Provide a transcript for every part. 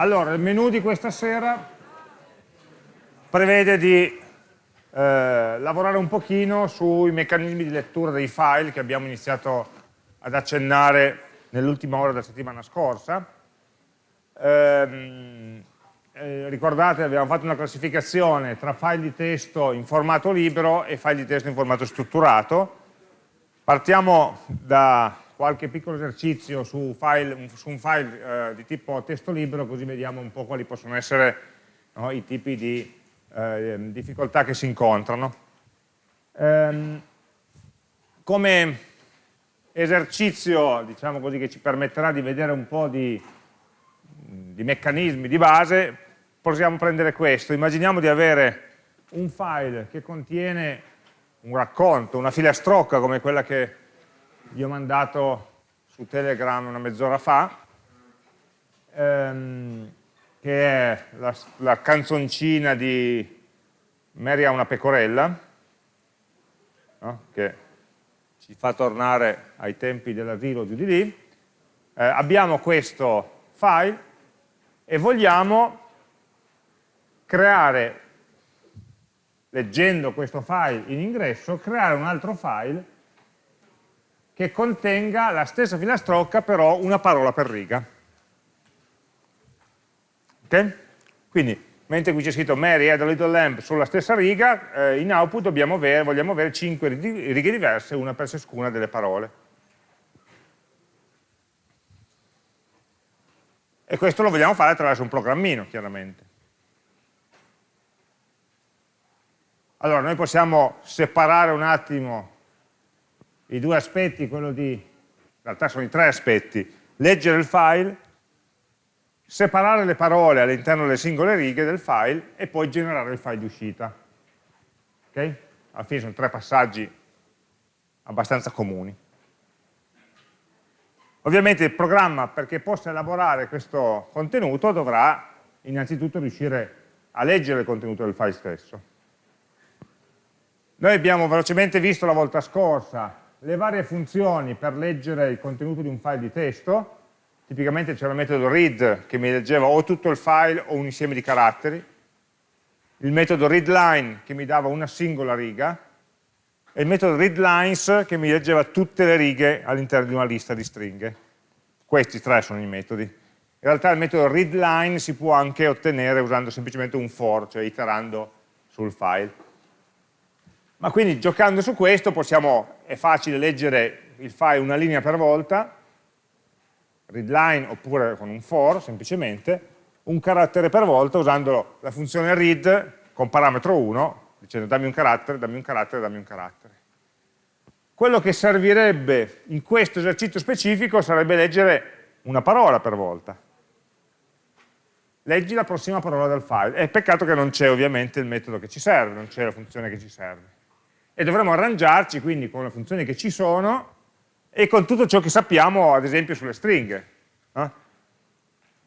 Allora, il menu di questa sera prevede di eh, lavorare un pochino sui meccanismi di lettura dei file che abbiamo iniziato ad accennare nell'ultima ora della settimana scorsa. Eh, eh, ricordate, abbiamo fatto una classificazione tra file di testo in formato libero e file di testo in formato strutturato. Partiamo da qualche piccolo esercizio su, file, su un file eh, di tipo testo libero, così vediamo un po' quali possono essere no, i tipi di eh, difficoltà che si incontrano. Ehm, come esercizio, diciamo così, che ci permetterà di vedere un po' di, di meccanismi di base, possiamo prendere questo. Immaginiamo di avere un file che contiene un racconto, una filastrocca come quella che vi ho mandato su Telegram una mezz'ora fa, ehm, che è la, la, canzoncina di Mary ha una pecorella, no? che ci fa tornare ai tempi dell'asilo di lì. Eh, abbiamo questo file e vogliamo creare, leggendo questo file in ingresso, creare un altro file che contenga la stessa filastrocca però una parola per riga. Ok? Quindi, mentre qui c'è scritto Mary had a little lamp sulla stessa riga, eh, in output avere, vogliamo avere 5 righe diverse, una per ciascuna delle parole. E questo lo vogliamo fare attraverso un programmino, chiaramente. Allora, noi possiamo separare un attimo i due aspetti, quello di, in realtà sono i tre aspetti, leggere il file, separare le parole all'interno delle singole righe del file e poi generare il file di uscita. Ok? Alla fine sono tre passaggi abbastanza comuni. Ovviamente il programma, perché possa elaborare questo contenuto, dovrà innanzitutto riuscire a leggere il contenuto del file stesso. Noi abbiamo velocemente visto la volta scorsa le varie funzioni per leggere il contenuto di un file di testo, tipicamente c'era il metodo read che mi leggeva o tutto il file o un insieme di caratteri, il metodo readline che mi dava una singola riga, e il metodo readlines che mi leggeva tutte le righe all'interno di una lista di stringhe. Questi tre sono i metodi. In realtà il metodo readline si può anche ottenere usando semplicemente un for, cioè iterando sul file. Ma quindi giocando su questo possiamo, è facile leggere il file una linea per volta, readline oppure con un for semplicemente, un carattere per volta usando la funzione read con parametro 1, dicendo dammi un carattere, dammi un carattere, dammi un carattere. Quello che servirebbe in questo esercizio specifico sarebbe leggere una parola per volta. Leggi la prossima parola del file. È peccato che non c'è ovviamente il metodo che ci serve, non c'è la funzione che ci serve e dovremo arrangiarci quindi con le funzioni che ci sono e con tutto ciò che sappiamo ad esempio sulle stringhe. No?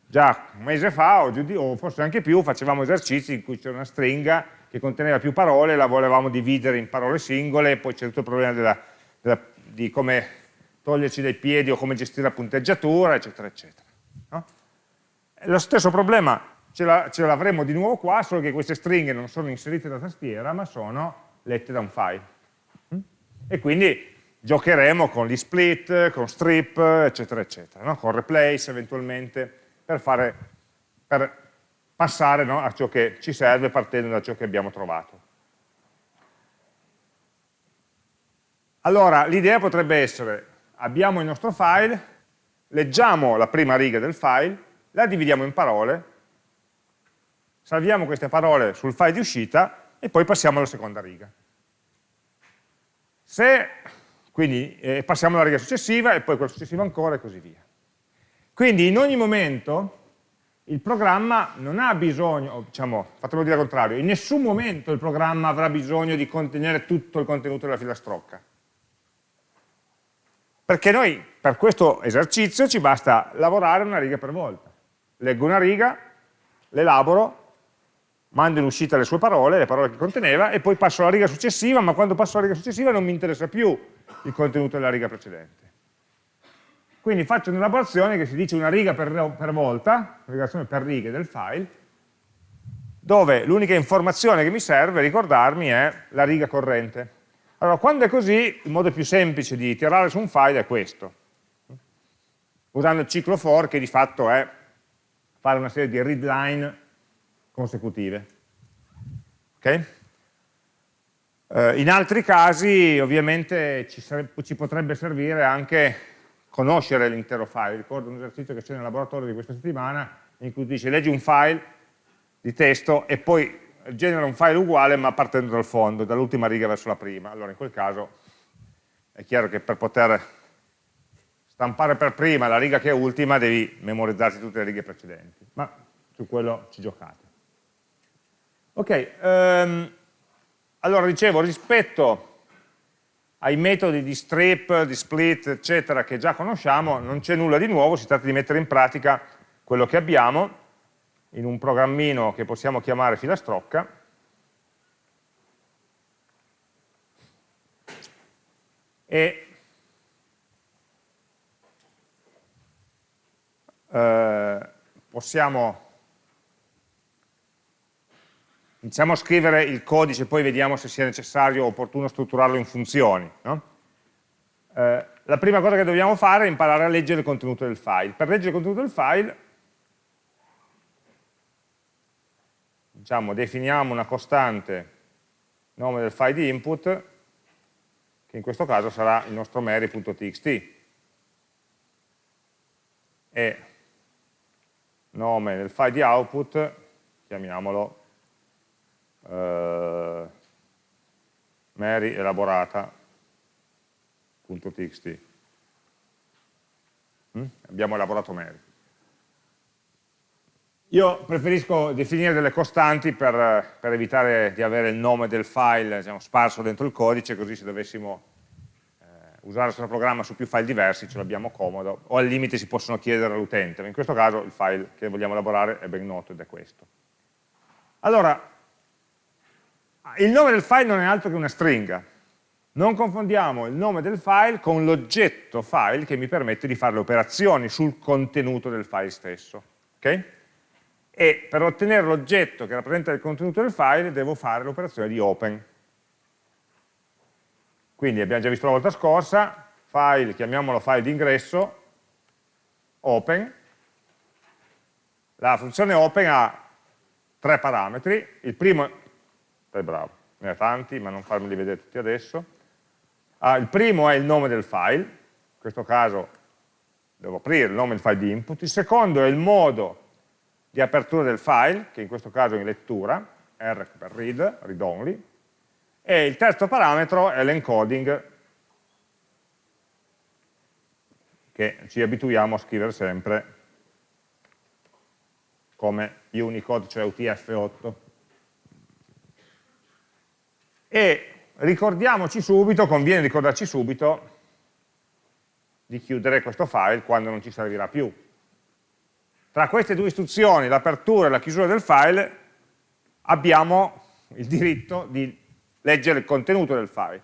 Già un mese fa o, o, forse anche più facevamo esercizi in cui c'era una stringa che conteneva più parole, la volevamo dividere in parole singole, poi c'è tutto il problema della, della, di come toglierci dai piedi o come gestire la punteggiatura, eccetera, eccetera. No? Lo stesso problema ce l'avremo di nuovo qua, solo che queste stringhe non sono inserite da tastiera, ma sono lette da un file. Mm? E quindi giocheremo con gli split, con strip, eccetera, eccetera, no? con replace eventualmente, per, fare, per passare no, a ciò che ci serve partendo da ciò che abbiamo trovato. Allora, l'idea potrebbe essere, abbiamo il nostro file, leggiamo la prima riga del file, la dividiamo in parole, salviamo queste parole sul file di uscita e poi passiamo alla seconda riga. Se, quindi eh, passiamo alla riga successiva e poi quella successiva ancora e così via. Quindi in ogni momento il programma non ha bisogno, diciamo, fatelo dire al contrario, in nessun momento il programma avrà bisogno di contenere tutto il contenuto della filastrocca. Perché noi per questo esercizio ci basta lavorare una riga per volta. Leggo una riga, l'elaboro, mando in uscita le sue parole, le parole che conteneva, e poi passo alla riga successiva, ma quando passo alla riga successiva non mi interessa più il contenuto della riga precedente. Quindi faccio un'elaborazione che si dice una riga per, per volta, un'elaborazione per righe del file, dove l'unica informazione che mi serve ricordarmi è la riga corrente. Allora, quando è così, il modo più semplice di tirare su un file è questo, usando il ciclo for, che di fatto è fare una serie di read line consecutive. Okay? Eh, in altri casi, ovviamente, ci, ci potrebbe servire anche conoscere l'intero file. Ricordo un esercizio che c'è nel laboratorio di questa settimana, in cui dice leggi un file di testo e poi genera un file uguale ma partendo dal fondo, dall'ultima riga verso la prima. Allora in quel caso è chiaro che per poter stampare per prima la riga che è ultima devi memorizzarti tutte le righe precedenti, ma su quello ci giocate. Ok, um, allora dicevo, rispetto ai metodi di strip, di split, eccetera, che già conosciamo, non c'è nulla di nuovo, si tratta di mettere in pratica quello che abbiamo in un programmino che possiamo chiamare filastrocca, e eh, possiamo iniziamo a scrivere il codice, poi vediamo se sia necessario o opportuno strutturarlo in funzioni. No? Eh, la prima cosa che dobbiamo fare è imparare a leggere il contenuto del file. Per leggere il contenuto del file, diciamo, definiamo una costante nome del file di input, che in questo caso sarà il nostro mary.txt, e nome del file di output, chiamiamolo eh, Mary elaborata.txt. Mm? Abbiamo elaborato Mary. Io preferisco definire delle costanti per, per, evitare di avere il nome del file diciamo, sparso dentro il codice, così se dovessimo eh, usare il nostro programma su più file diversi ce l'abbiamo comodo, o al limite si possono chiedere all'utente, ma in questo caso il file che vogliamo elaborare è ben noto ed è questo. Allora, il nome del file non è altro che una stringa. Non confondiamo il nome del file con l'oggetto file che mi permette di fare le operazioni sul contenuto del file stesso. Okay? E per ottenere l'oggetto che rappresenta il contenuto del file devo fare l'operazione di open. Quindi abbiamo già visto la volta scorsa, file, chiamiamolo file d'ingresso, open. La funzione open ha tre parametri, il primo sei bravo, ne ha tanti, ma non farmeli vedere tutti adesso. Ah, il primo è il nome del file, in questo caso devo aprire il nome del file di input, il secondo è il modo di apertura del file, che in questo caso è in lettura, R per read, read only, e il terzo parametro è l'encoding, che ci abituiamo a scrivere sempre come Unicode, cioè UTF-8 e ricordiamoci subito, conviene ricordarci subito di chiudere questo file quando non ci servirà più. Tra queste due istruzioni, l'apertura e la chiusura del file, abbiamo il diritto di leggere il contenuto del file.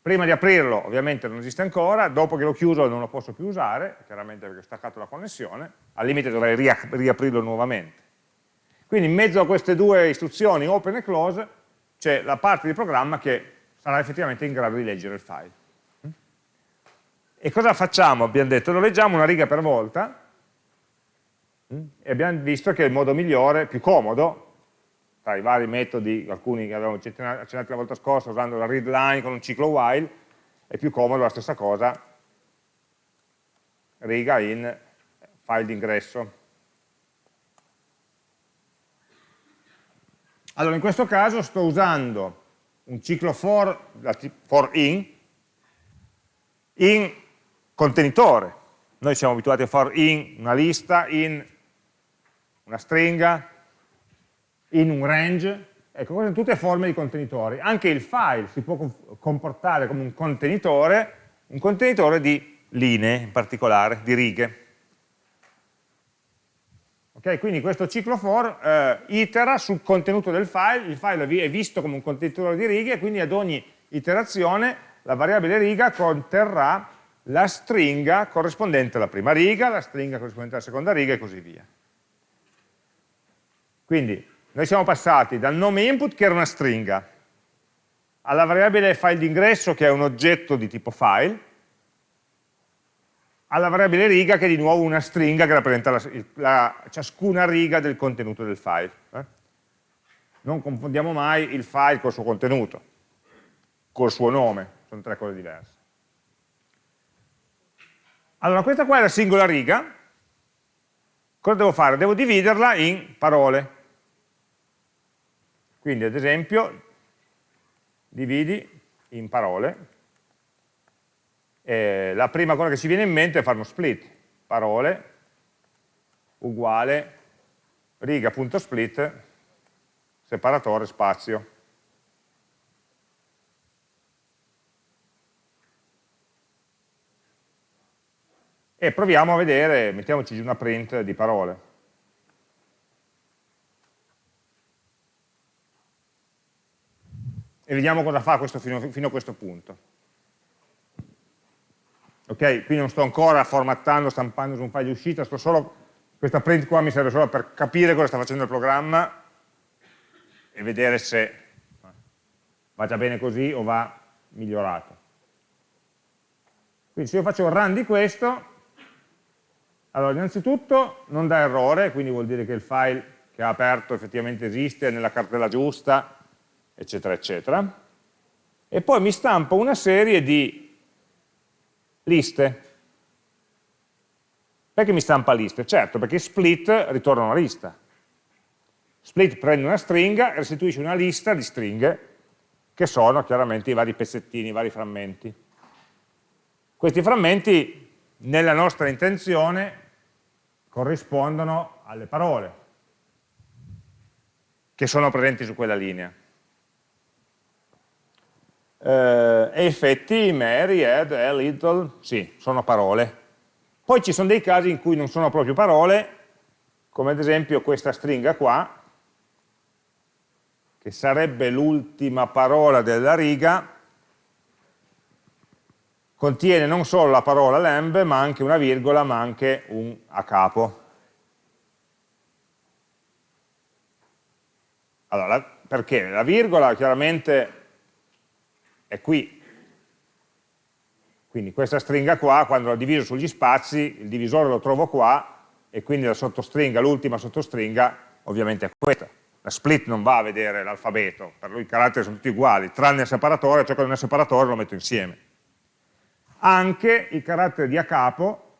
Prima di aprirlo ovviamente non esiste ancora, dopo che l'ho chiuso non lo posso più usare, chiaramente perché ho staccato la connessione, al limite dovrei riaprirlo nuovamente. Quindi in mezzo a queste due istruzioni, open e close, c'è la parte di programma che sarà effettivamente in grado di leggere il file. E cosa facciamo? Abbiamo detto, lo leggiamo una riga per volta, e abbiamo visto che il modo migliore, più comodo, tra i vari metodi, alcuni che avevamo accennati la volta scorsa, usando la read line con un ciclo while, è più comodo la stessa cosa, riga in file d'ingresso. Allora, in questo caso sto usando un ciclo for, for in, in contenitore. Noi siamo abituati a for in una lista, in una stringa, in un range, ecco, queste sono tutte forme di contenitori. Anche il file si può comportare come un contenitore, un contenitore di linee in particolare, di righe. Okay, quindi questo ciclo for eh, itera sul contenuto del file, il file è visto come un contenitore di righe, quindi ad ogni iterazione la variabile riga conterrà la stringa corrispondente alla prima riga, la stringa corrispondente alla seconda riga e così via. Quindi noi siamo passati dal nome input che era una stringa, alla variabile file d'ingresso che è un oggetto di tipo file, alla variabile riga che è di nuovo una stringa che rappresenta la, la, ciascuna riga del contenuto del file. Eh? Non confondiamo mai il file col suo contenuto, col suo nome, sono tre cose diverse. Allora, questa qua è la singola riga, cosa devo fare? Devo dividerla in parole. Quindi, ad esempio, dividi in parole, eh, la prima cosa che ci viene in mente è fare uno split, parole uguale riga.split separatore spazio. E proviamo a vedere, mettiamoci una print di parole. E vediamo cosa fa questo fino, fino a questo punto ok? Qui non sto ancora formattando, stampando su un file di uscita, solo, questa print qua mi serve solo per capire cosa sta facendo il programma e vedere se va già bene così o va migliorato. Quindi se io faccio un run di questo, allora innanzitutto non dà errore, quindi vuol dire che il file che ha aperto effettivamente esiste, nella cartella giusta, eccetera, eccetera. E poi mi stampa una serie di Liste. Perché mi stampa liste? Certo, perché split ritorna una lista. Split prende una stringa e restituisce una lista di stringhe che sono chiaramente i vari pezzettini, i vari frammenti. Questi frammenti, nella nostra intenzione, corrispondono alle parole che sono presenti su quella linea eh, effetti, Mary, Ed, a little, sì, sono parole. Poi ci sono dei casi in cui non sono proprio parole, come ad esempio questa stringa qua, che sarebbe l'ultima parola della riga, contiene non solo la parola lamb, ma anche una virgola, ma anche un a capo. Allora, perché? La virgola chiaramente è qui. Quindi questa stringa qua, quando la diviso sugli spazi, il divisore lo trovo qua, e quindi la sottostringa, l'ultima sottostringa, ovviamente è questa. La split non va a vedere l'alfabeto, per lui i caratteri sono tutti uguali, tranne il separatore, ciò che non è separatore lo metto insieme. Anche il carattere di a capo,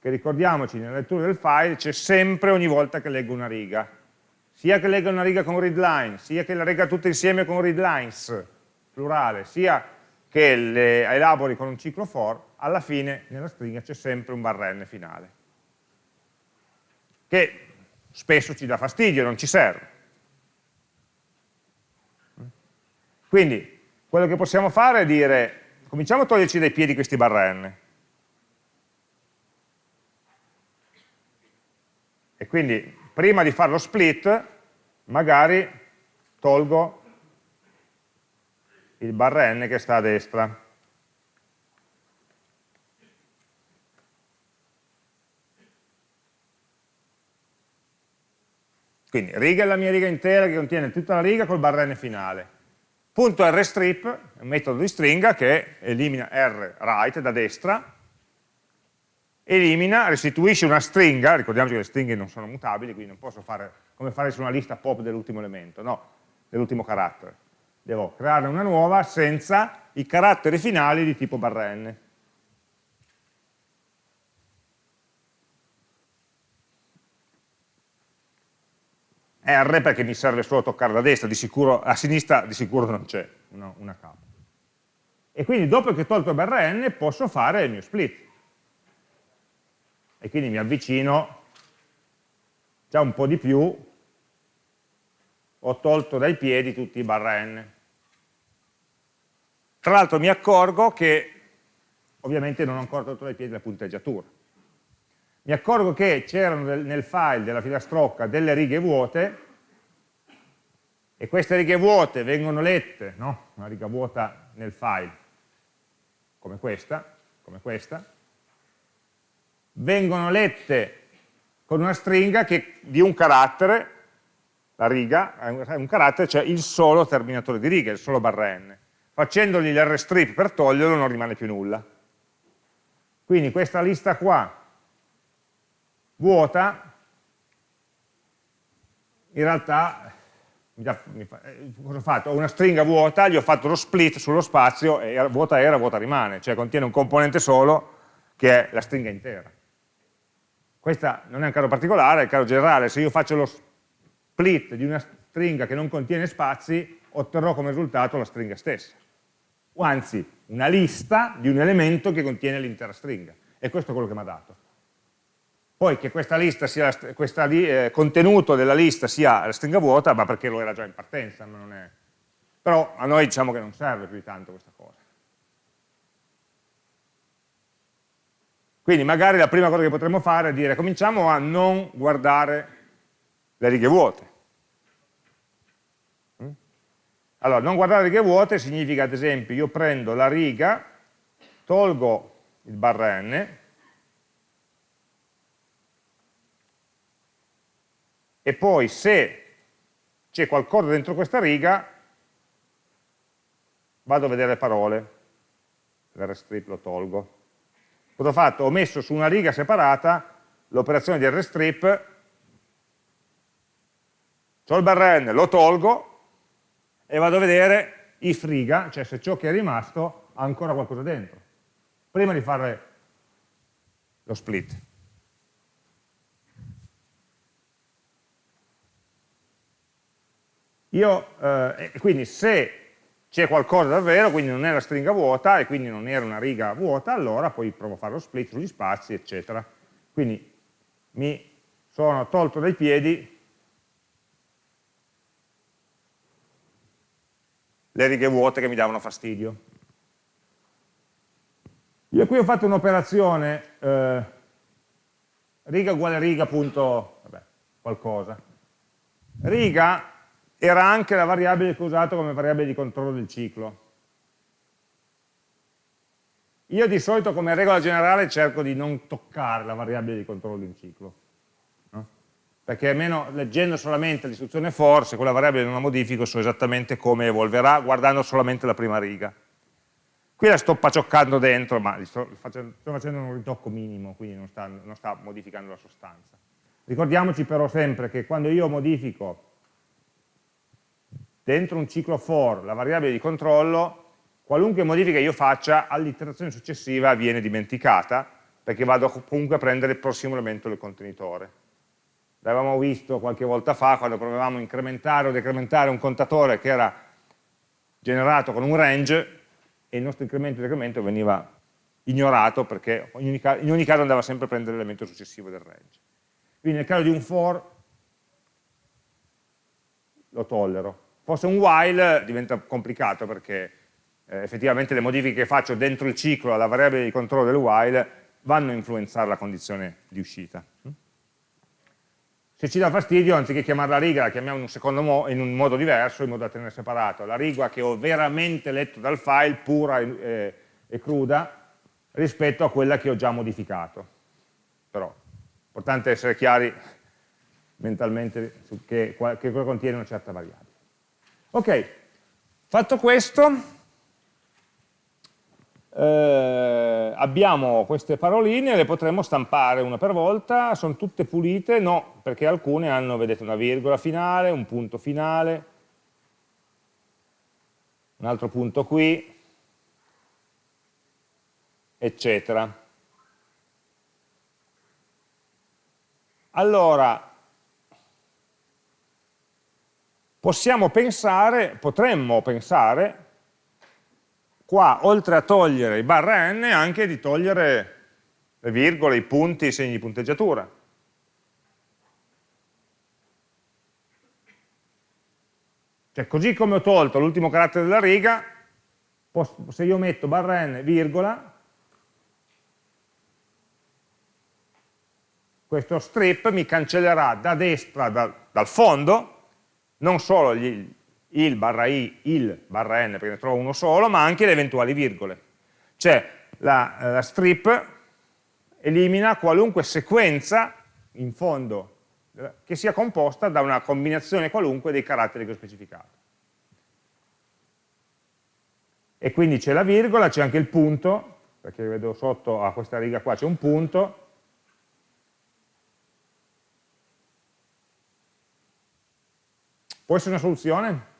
che ricordiamoci nella lettura del file, c'è sempre ogni volta che leggo una riga. Sia che legga una riga con readline, sia che la legga tutte insieme con readlines, plurale, sia che le elabori con un ciclo for, alla fine nella stringa c'è sempre un barrn finale, che spesso ci dà fastidio, non ci serve. Quindi, quello che possiamo fare è dire, cominciamo a toglierci dai piedi questi barrn. E quindi, prima di fare lo split, magari tolgo il barra n che sta a destra. Quindi riga è la mia riga intera che contiene tutta la riga col barra n finale. Punto rstrip, un metodo di stringa che elimina rWrite da destra, elimina, restituisce una stringa, ricordiamoci che le stringhe non sono mutabili, quindi non posso fare come fare su una lista pop dell'ultimo elemento, no, dell'ultimo carattere devo creare una nuova senza i caratteri finali di tipo barra n. R perché mi serve solo toccare da destra, sicuro, a sinistra di sicuro non c'è una, una capa. E quindi dopo che ho tolto barra n posso fare il mio split. E quindi mi avvicino già un po' di più, ho tolto dai piedi tutti i barra n. Tra l'altro mi accorgo che ovviamente non ho ancora tolto dai piedi la punteggiatura. Mi accorgo che c'erano nel file della filastrocca delle righe vuote e queste righe vuote vengono lette, no? una riga vuota nel file, come questa, come questa, vengono lette con una stringa che, di un carattere, la riga, è un carattere, cioè il solo terminatore di riga, il solo barra n. Facendogli l'Rstrip per toglierlo non rimane più nulla. Quindi questa lista qua, vuota, in realtà eh, cosa ho fatto? Ho una stringa vuota, gli ho fatto lo split sullo spazio e vuota era, vuota rimane, cioè contiene un componente solo che è la stringa intera. Questa non è un caso particolare, è un caso generale, se io faccio lo split di una stringa che non contiene spazi, otterrò come risultato la stringa stessa. O anzi, una lista di un elemento che contiene l'intera stringa. E questo è quello che mi ha dato. Poi che questo eh, contenuto della lista sia la stringa vuota, ma perché lo era già in partenza, è... però a noi diciamo che non serve più di tanto questa cosa. Quindi magari la prima cosa che potremmo fare è dire cominciamo a non guardare le righe vuote. Mm? Allora, non guardare righe vuote significa ad esempio io prendo la riga, tolgo il barra n, e poi se c'è qualcosa dentro questa riga vado a vedere le parole, l'rstrip lo tolgo. Cosa ho fatto? Ho messo su una riga separata l'operazione di rstrip, ho il barren, lo tolgo e vado a vedere if riga, cioè se ciò che è rimasto ha ancora qualcosa dentro, prima di fare lo split. Io, eh, quindi se c'è qualcosa davvero, quindi non è la stringa vuota e quindi non era una riga vuota, allora poi provo a fare lo split sugli spazi, eccetera. Quindi mi sono tolto dai piedi le righe vuote che mi davano fastidio. Io qui ho fatto un'operazione eh, riga uguale riga punto, vabbè, qualcosa. Riga era anche la variabile che ho usato come variabile di controllo del ciclo. Io di solito come regola generale cerco di non toccare la variabile di controllo di un ciclo? Perché almeno leggendo solamente l'istruzione for, se quella variabile non la modifico, so esattamente come evolverà guardando solamente la prima riga. Qui la sto pacioccando dentro, ma sto facendo, sto facendo un ritocco minimo, quindi non sta, non sta modificando la sostanza. Ricordiamoci però sempre che quando io modifico dentro un ciclo for la variabile di controllo, qualunque modifica io faccia all'iterazione successiva viene dimenticata, perché vado comunque a prendere il prossimo elemento del contenitore. L'avevamo visto qualche volta fa, quando provavamo a incrementare o decrementare un contatore che era generato con un range, e il nostro incremento e decremento veniva ignorato, perché in ogni, in ogni caso andava sempre a prendere l'elemento successivo del range. Quindi nel caso di un for lo tollero, Fosse un while diventa complicato perché eh, effettivamente le modifiche che faccio dentro il ciclo alla variabile di controllo del while vanno a influenzare la condizione di uscita. Se ci dà fastidio, anziché chiamarla riga, la chiamiamo in un, in un modo diverso, in modo da tenere separato la riga che ho veramente letto dal file, pura e, e, e cruda, rispetto a quella che ho già modificato. Però, importante essere chiari mentalmente su che, che contiene una certa variabile. Ok, fatto questo, eh, abbiamo queste paroline, le potremmo stampare una per volta, sono tutte pulite? No, perché alcune hanno, vedete, una virgola finale, un punto finale, un altro punto qui, eccetera. Allora, possiamo pensare, potremmo pensare, qua oltre a togliere i barra n, anche di togliere le virgole, i punti, i segni di punteggiatura. Cioè, così come ho tolto l'ultimo carattere della riga, se io metto barra n, virgola, questo strip mi cancellerà da destra, da, dal fondo, non solo gli, il barra i, il barra n, perché ne trovo uno solo, ma anche le eventuali virgole. Cioè, la, la strip elimina qualunque sequenza in fondo che sia composta da una combinazione qualunque dei caratteri che ho specificato. E quindi c'è la virgola, c'è anche il punto, perché vedo sotto a questa riga qua c'è un punto, Può essere una soluzione?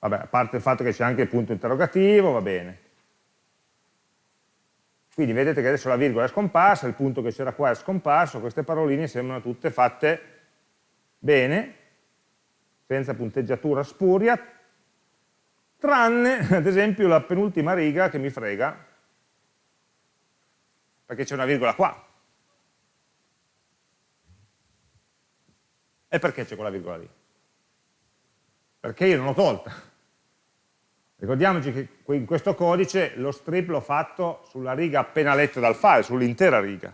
Vabbè, a parte il fatto che c'è anche il punto interrogativo, va bene. Quindi vedete che adesso la virgola è scomparsa, il punto che c'era qua è scomparso, queste paroline sembrano tutte fatte bene, senza punteggiatura spuria, tranne ad esempio la penultima riga che mi frega, perché c'è una virgola qua. E perché c'è quella virgola lì? Perché io non l'ho tolta. Ricordiamoci che in questo codice lo strip l'ho fatto sulla riga appena letta dal file, sull'intera riga.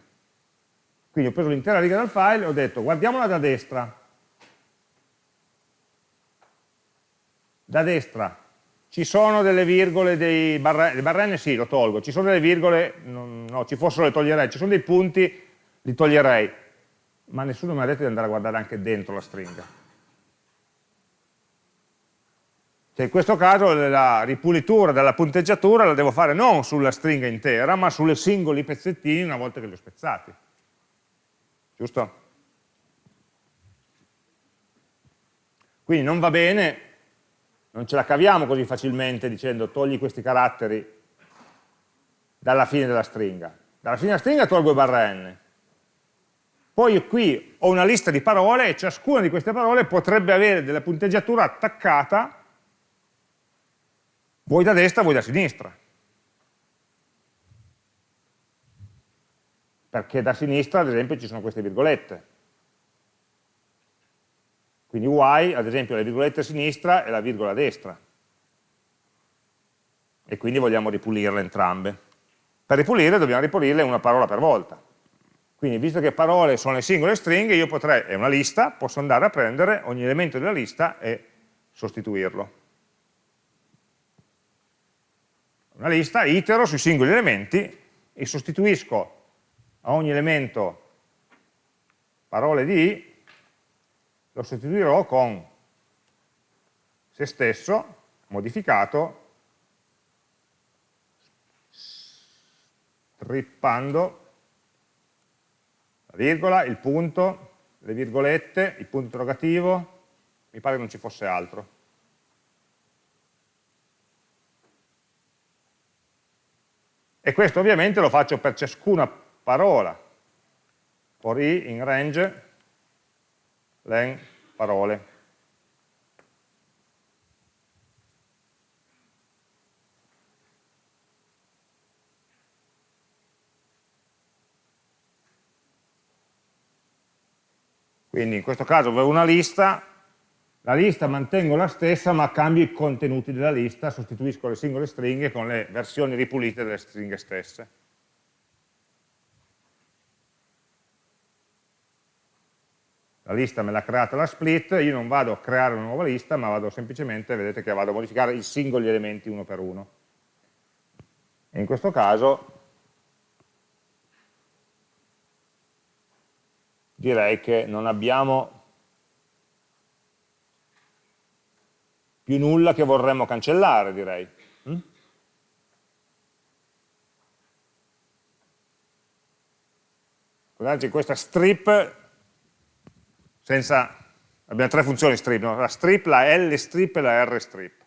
Quindi ho preso l'intera riga dal file e ho detto guardiamola da destra. Da destra ci sono delle virgole, dei barrenne, le barrenne sì, lo tolgo, ci sono delle virgole, no, no, ci fossero le toglierei, ci sono dei punti, li toglierei ma nessuno mi ha detto di andare a guardare anche dentro la stringa. Cioè in questo caso la ripulitura della punteggiatura la devo fare non sulla stringa intera, ma sulle singoli pezzettini una volta che li ho spezzati. Giusto? Quindi non va bene, non ce la caviamo così facilmente dicendo togli questi caratteri dalla fine della stringa. Dalla fine della stringa tolgo i barra n, poi qui ho una lista di parole e ciascuna di queste parole potrebbe avere della punteggiatura attaccata voi da destra, voi da sinistra. Perché da sinistra, ad esempio, ci sono queste virgolette. Quindi y, ad esempio, la virgoletta a sinistra e la virgola a destra. E quindi vogliamo ripulirle entrambe. Per ripulire dobbiamo ripulirle una parola per volta. Quindi visto che parole sono le singole stringhe, io potrei, è una lista, posso andare a prendere ogni elemento della lista e sostituirlo. Una lista, itero sui singoli elementi e sostituisco a ogni elemento parole di i, lo sostituirò con se stesso, modificato, strippando virgola, il punto, le virgolette, il punto interrogativo, mi pare che non ci fosse altro. E questo ovviamente lo faccio per ciascuna parola. For i in range, len parole. Quindi in questo caso avevo una lista, la lista mantengo la stessa ma cambio i contenuti della lista, sostituisco le singole stringhe con le versioni ripulite delle stringhe stesse. La lista me l'ha creata la split, io non vado a creare una nuova lista, ma vado semplicemente, vedete che vado a modificare i singoli elementi uno per uno. E in questo caso direi che non abbiamo più nulla che vorremmo cancellare, direi. Mm? Guardate, questa strip, senza, abbiamo tre funzioni strip, no? la strip, la L strip e la R strip.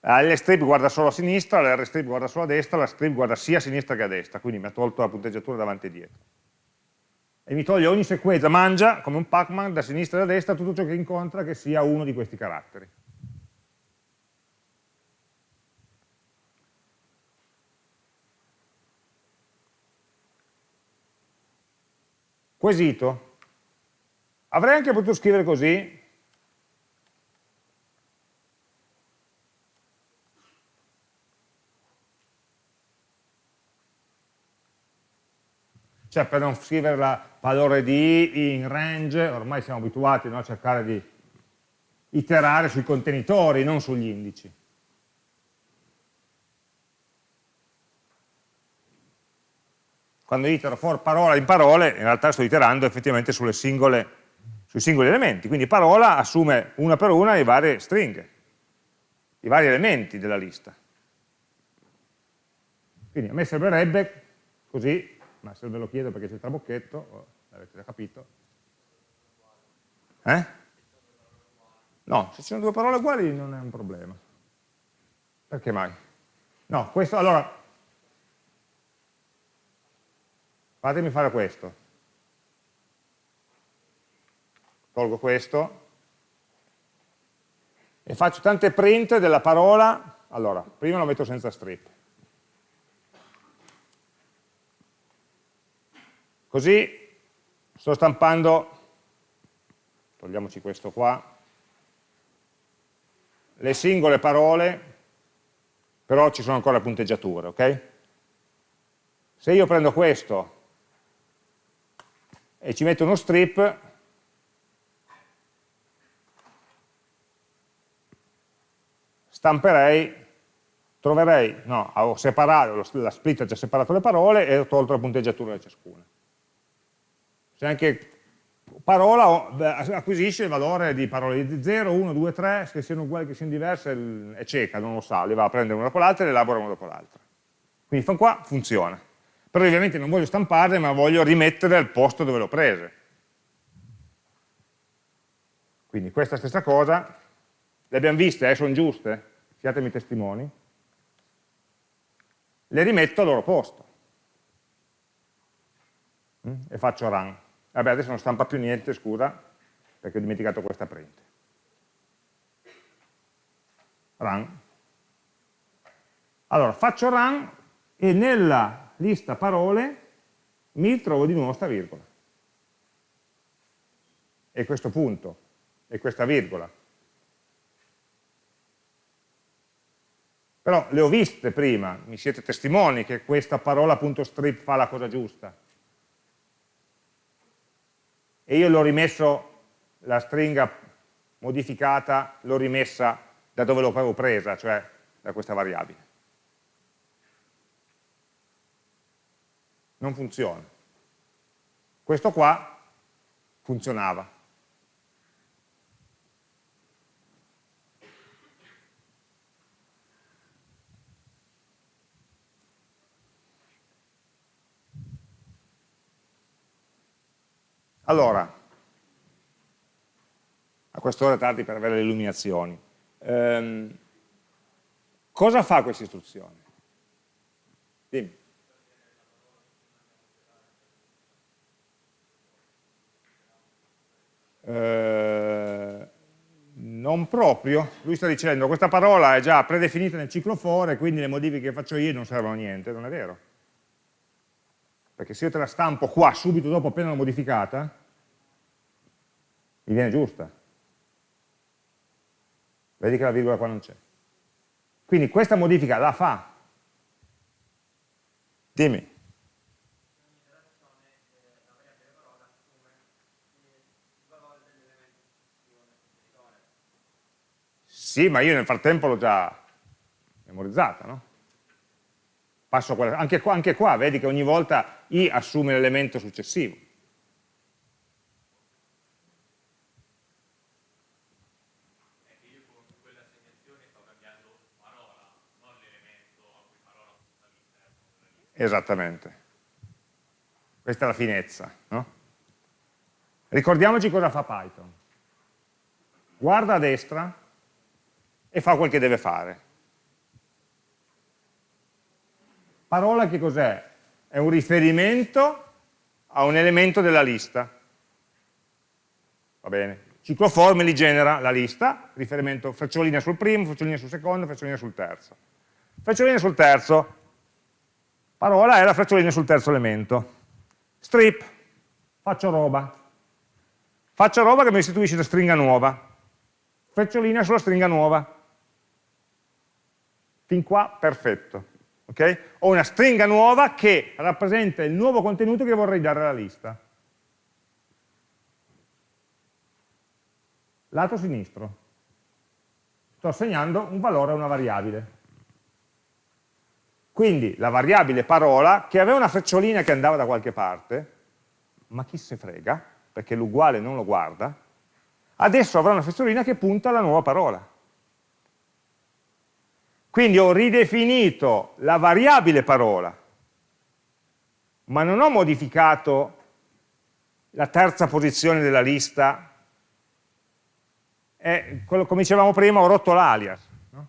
La L strip guarda solo a sinistra, la R strip guarda solo a destra, la strip guarda sia a sinistra che a destra, quindi mi ha tolto la punteggiatura davanti e dietro e mi toglie ogni sequenza, mangia come un Pac-Man da sinistra e da destra tutto ciò che incontra che sia uno di questi caratteri. Quesito. Avrei anche potuto scrivere così, cioè per non scrivere la valore di in range, ormai siamo abituati no, a cercare di iterare sui contenitori, non sugli indici. Quando itero for parola in parole, in realtà sto iterando effettivamente singole, sui singoli elementi, quindi parola assume una per una le varie stringhe, i vari elementi della lista. Quindi a me sembrerebbe così, ma se ve lo chiedo perché c'è il trabocchetto, oh, l'avete già capito. Eh? No, se ci sono due parole uguali non è un problema. Perché mai? No, questo, allora, fatemi fare questo. Tolgo questo e faccio tante print della parola, allora, prima lo metto senza strip. Così sto stampando, togliamoci questo qua, le singole parole, però ci sono ancora punteggiature, ok? Se io prendo questo e ci metto uno strip, stamperei, troverei, no, ho separato, la split ha già separato le parole e ho tolto la punteggiatura da ciascuna. Se anche parola acquisisce il valore di parole di 0, 1, 2, 3, che siano uguali, che siano diverse, è cieca, non lo sa, le va a prendere una dopo l'altra e le elabora una dopo l'altra. Quindi fin qua funziona però ovviamente non voglio stamparle ma voglio rimettere al posto dove l'ho prese. Quindi questa stessa cosa, le abbiamo viste, eh, sono giuste, siatemi testimoni, le rimetto al loro posto mm? e faccio run. Vabbè, adesso non stampa più niente, scusa, perché ho dimenticato questa print. Run. Allora, faccio run e nella lista parole, mi trovo di nuovo sta virgola. E questo punto, e questa virgola. Però le ho viste prima, mi siete testimoni che questa parola punto strip fa la cosa giusta. E io l'ho rimesso, la stringa modificata, l'ho rimessa da dove l'avevo presa, cioè da questa variabile. Non funziona. Questo qua funzionava. Allora, a quest'ora è tardi per avere le illuminazioni. Ehm, cosa fa questa istruzione? Dimmi. Eh, non proprio, lui sta dicendo questa parola è già predefinita nel ciclo for e quindi le modifiche che faccio io non servono a niente, non è vero. Perché se io te la stampo qua subito dopo appena l'ho modificata, mi viene giusta. Vedi che la virgola qua non c'è. Quindi questa modifica la fa. Dimmi. Sì, ma io nel frattempo l'ho già memorizzata, no? Quella, anche, qua, anche qua, vedi che ogni volta i assume l'elemento successivo. Esattamente. Questa è la finezza. No? Ricordiamoci cosa fa Python. Guarda a destra e fa quel che deve fare. Parola che cos'è? È un riferimento a un elemento della lista. Va bene. Ciclo for me li genera la lista, riferimento frecciolina sul primo, frecciolina sul secondo, frecciolina sul terzo. Frecciolina sul terzo, parola è la frecciolina sul terzo elemento. Strip, faccio roba. Faccio roba che mi restituisce una stringa nuova. Frecciolina sulla stringa nuova. Fin qua perfetto. Okay? Ho una stringa nuova che rappresenta il nuovo contenuto che vorrei dare alla lista. Lato sinistro. Sto assegnando un valore a una variabile. Quindi la variabile parola, che aveva una frecciolina che andava da qualche parte, ma chi se frega, perché l'uguale non lo guarda, adesso avrà una frecciolina che punta alla nuova parola. Quindi ho ridefinito la variabile parola, ma non ho modificato la terza posizione della lista, e, come dicevamo prima ho rotto l'alias. No?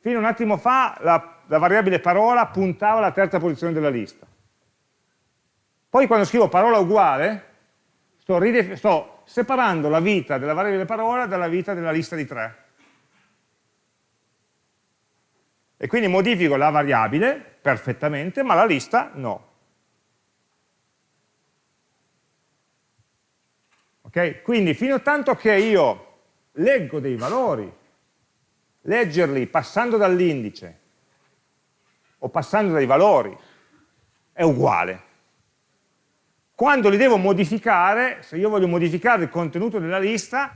Fino a un attimo fa la, la variabile parola puntava alla terza posizione della lista. Poi quando scrivo parola uguale, sto, sto separando la vita della variabile parola dalla vita della lista di tre. E quindi modifico la variabile perfettamente, ma la lista no. Ok? Quindi fino a tanto che io leggo dei valori, leggerli passando dall'indice o passando dai valori è uguale. Quando li devo modificare, se io voglio modificare il contenuto della lista,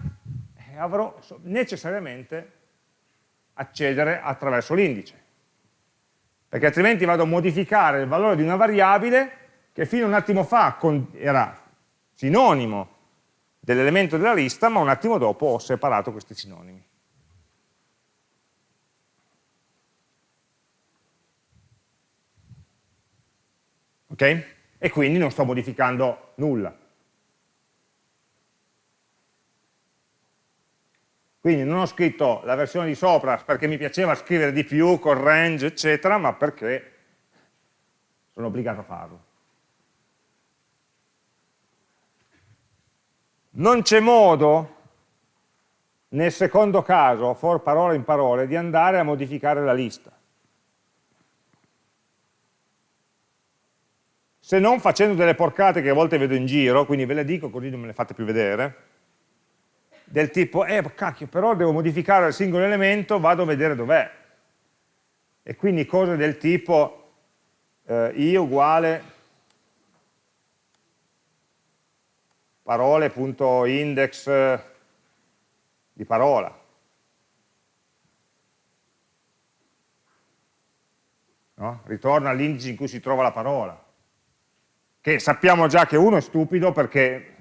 eh, avrò necessariamente accedere attraverso l'indice. Perché altrimenti vado a modificare il valore di una variabile che fino a un attimo fa era sinonimo dell'elemento della lista, ma un attimo dopo ho separato questi sinonimi. Ok? E quindi non sto modificando nulla. Quindi non ho scritto la versione di sopra perché mi piaceva scrivere di più, con range, eccetera, ma perché sono obbligato a farlo. Non c'è modo, nel secondo caso, for parole in parole, di andare a modificare la lista. Se non facendo delle porcate che a volte vedo in giro, quindi ve le dico così non me le fate più vedere, del tipo, eh cacchio, però devo modificare il singolo elemento, vado a vedere dov'è. E quindi cose del tipo eh, i uguale parole.index di parola. No? Ritorna all'indice in cui si trova la parola. Che sappiamo già che uno è stupido perché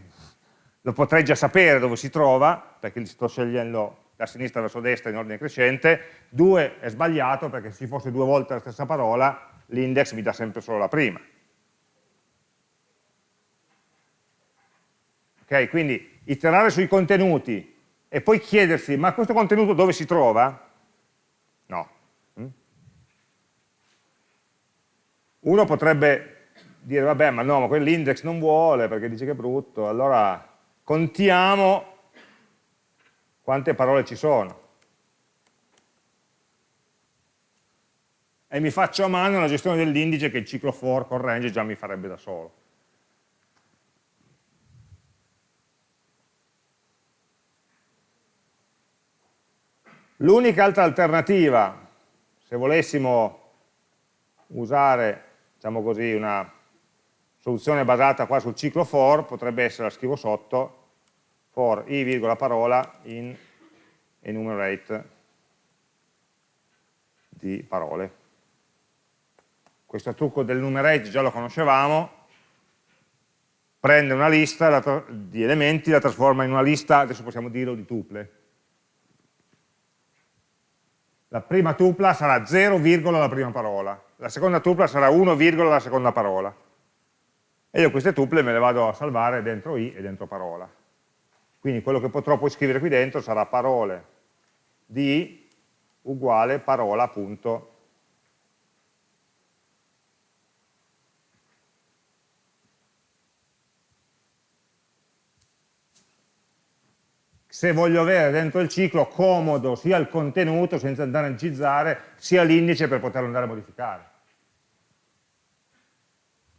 lo potrei già sapere dove si trova, perché sto scegliendo da sinistra verso destra in ordine crescente, due è sbagliato perché se ci fosse due volte la stessa parola, l'index mi dà sempre solo la prima. Okay? Quindi iterare sui contenuti e poi chiedersi, ma questo contenuto dove si trova? No. Mm? Uno potrebbe dire, vabbè, ma no, ma quell'index non vuole perché dice che è brutto, allora contiamo quante parole ci sono. E mi faccio a mano la gestione dell'indice che il ciclo for con range già mi farebbe da solo. L'unica altra alternativa, se volessimo usare, diciamo così, una soluzione basata qua sul ciclo for, potrebbe essere, la scrivo sotto, for i, virgola parola, in enumerate di parole. Questo trucco del numerate già lo conoscevamo, prende una lista di elementi, la trasforma in una lista, adesso possiamo dirlo, di tuple la prima tupla sarà 0, la prima parola, la seconda tupla sarà 1, la seconda parola. E io queste tuple me le vado a salvare dentro i e dentro parola. Quindi quello che potrò poi scrivere qui dentro sarà parole di uguale parola punto se voglio avere dentro il ciclo comodo sia il contenuto senza andare a incizzare, sia l'indice per poterlo andare a modificare.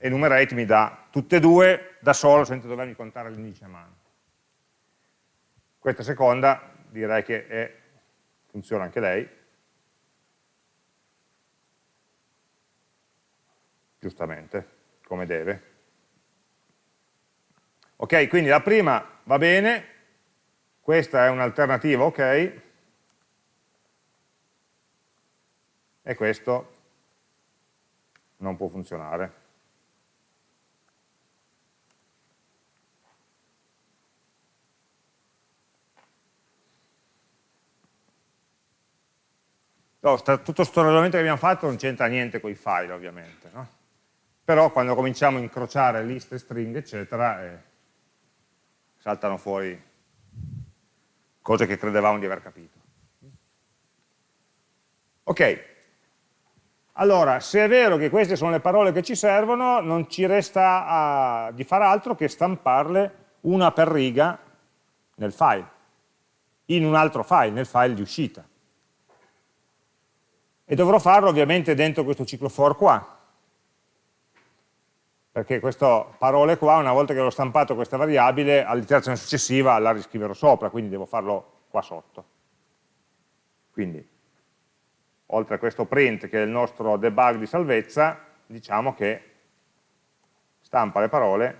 Enumerate mi dà tutte e due da solo senza dovermi contare l'indice a mano. Questa seconda direi che è, funziona anche lei, giustamente, come deve. Ok, quindi la prima va bene, questa è un'alternativa ok, e questo non può funzionare. No, tutto questo ragionamento che abbiamo fatto non c'entra niente con i file ovviamente, no? però quando cominciamo a incrociare liste, stringhe eccetera eh, saltano fuori cose che credevamo di aver capito. Ok, allora se è vero che queste sono le parole che ci servono non ci resta a, di fare altro che stamparle una per riga nel file, in un altro file, nel file di uscita e dovrò farlo ovviamente dentro questo ciclo for qua, perché queste parole qua, una volta che ho stampato questa variabile, all'iterazione successiva la riscriverò sopra, quindi devo farlo qua sotto. Quindi, oltre a questo print che è il nostro debug di salvezza, diciamo che stampa le parole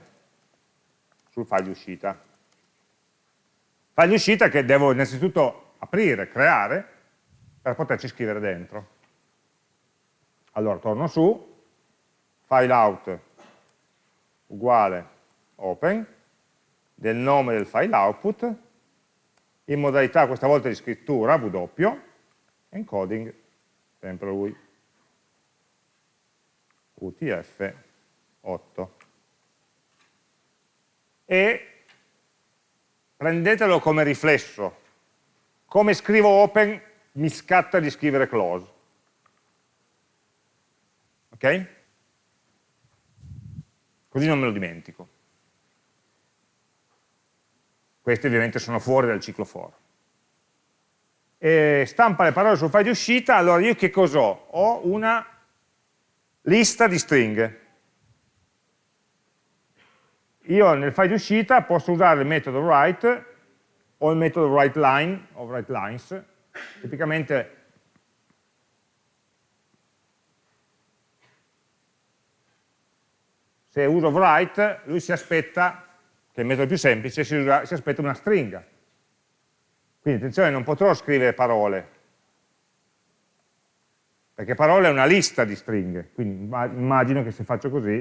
sul file di uscita. File di uscita che devo innanzitutto aprire, creare, per poterci scrivere dentro. Allora torno su, file out uguale open, del nome del file output, in modalità questa volta di scrittura, W, encoding, sempre lui, UTF-8. E prendetelo come riflesso, come scrivo open mi scatta di scrivere close. Ok? Così non me lo dimentico. Questi ovviamente sono fuori dal ciclo for. E stampa le parole sul file di uscita, allora io che cos'ho? Ho una lista di stringhe. Io nel file di uscita posso usare il metodo write o il metodo writeLine o writeLines. Tipicamente se uso write, lui si aspetta, che è il metodo più semplice, si, usa, si aspetta una stringa. Quindi attenzione, non potrò scrivere parole, perché parole è una lista di stringhe, quindi immagino che se faccio così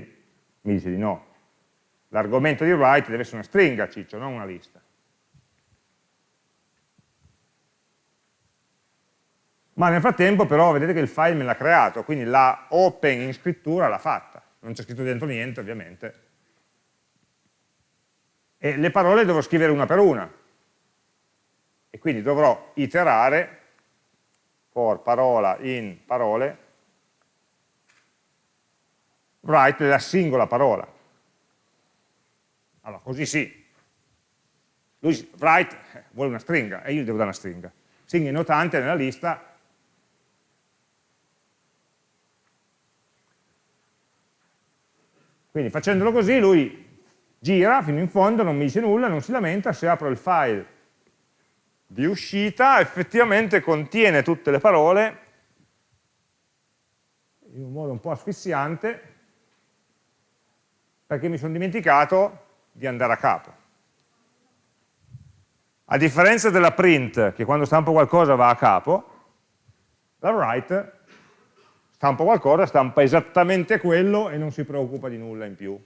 mi dice di no. L'argomento di write deve essere una stringa, ciccio, non una lista. Ma nel frattempo però vedete che il file me l'ha creato, quindi la open in scrittura l'ha fatta non c'è scritto dentro niente ovviamente. E le parole devo scrivere una per una. E quindi dovrò iterare for parola in parole, write la singola parola. Allora, così sì. Lui, write, eh, vuole una stringa, e io gli devo dare una stringa. Stringa notante nella lista Quindi facendolo così lui gira fino in fondo, non mi dice nulla, non si lamenta, se apro il file di uscita effettivamente contiene tutte le parole in un modo un po' asfissiante perché mi sono dimenticato di andare a capo. A differenza della print, che quando stampo qualcosa va a capo, la write stampa qualcosa, stampa esattamente quello e non si preoccupa di nulla in più.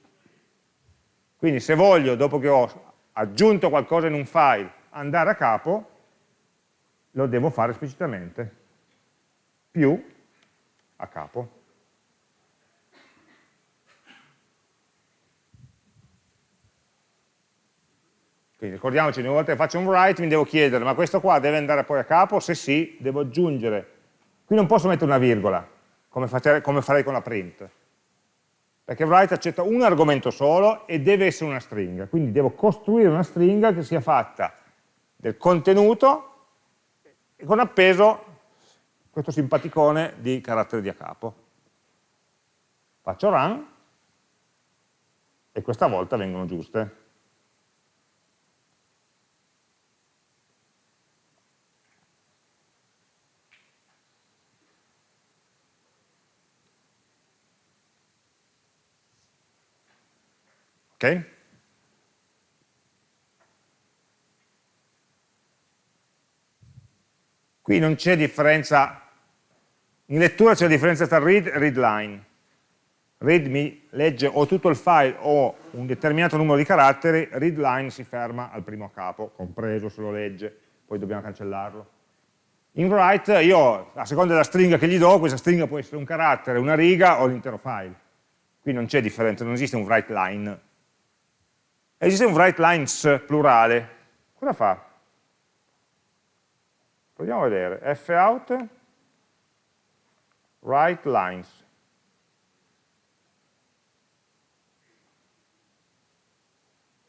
Quindi se voglio, dopo che ho aggiunto qualcosa in un file, andare a capo, lo devo fare esplicitamente, più a capo. Quindi ricordiamoci, ogni volta che faccio un write mi devo chiedere, ma questo qua deve andare poi a capo? Se sì, devo aggiungere. Qui non posso mettere una virgola, come, fate, come farei con la print. Perché write accetta un argomento solo e deve essere una stringa, quindi devo costruire una stringa che sia fatta del contenuto e con appeso questo simpaticone di carattere di a capo. Faccio run e questa volta vengono giuste. Ok? Qui non c'è differenza, in lettura c'è la differenza tra read e readline. read mi legge o tutto il file o un determinato numero di caratteri, readline si ferma al primo capo, compreso se lo legge, poi dobbiamo cancellarlo. In write io, a seconda della stringa che gli do, questa stringa può essere un carattere, una riga o l'intero file. Qui non c'è differenza, non esiste un write line. Esiste un write lines plurale. Cosa fa? Proviamo a vedere. fout write lines.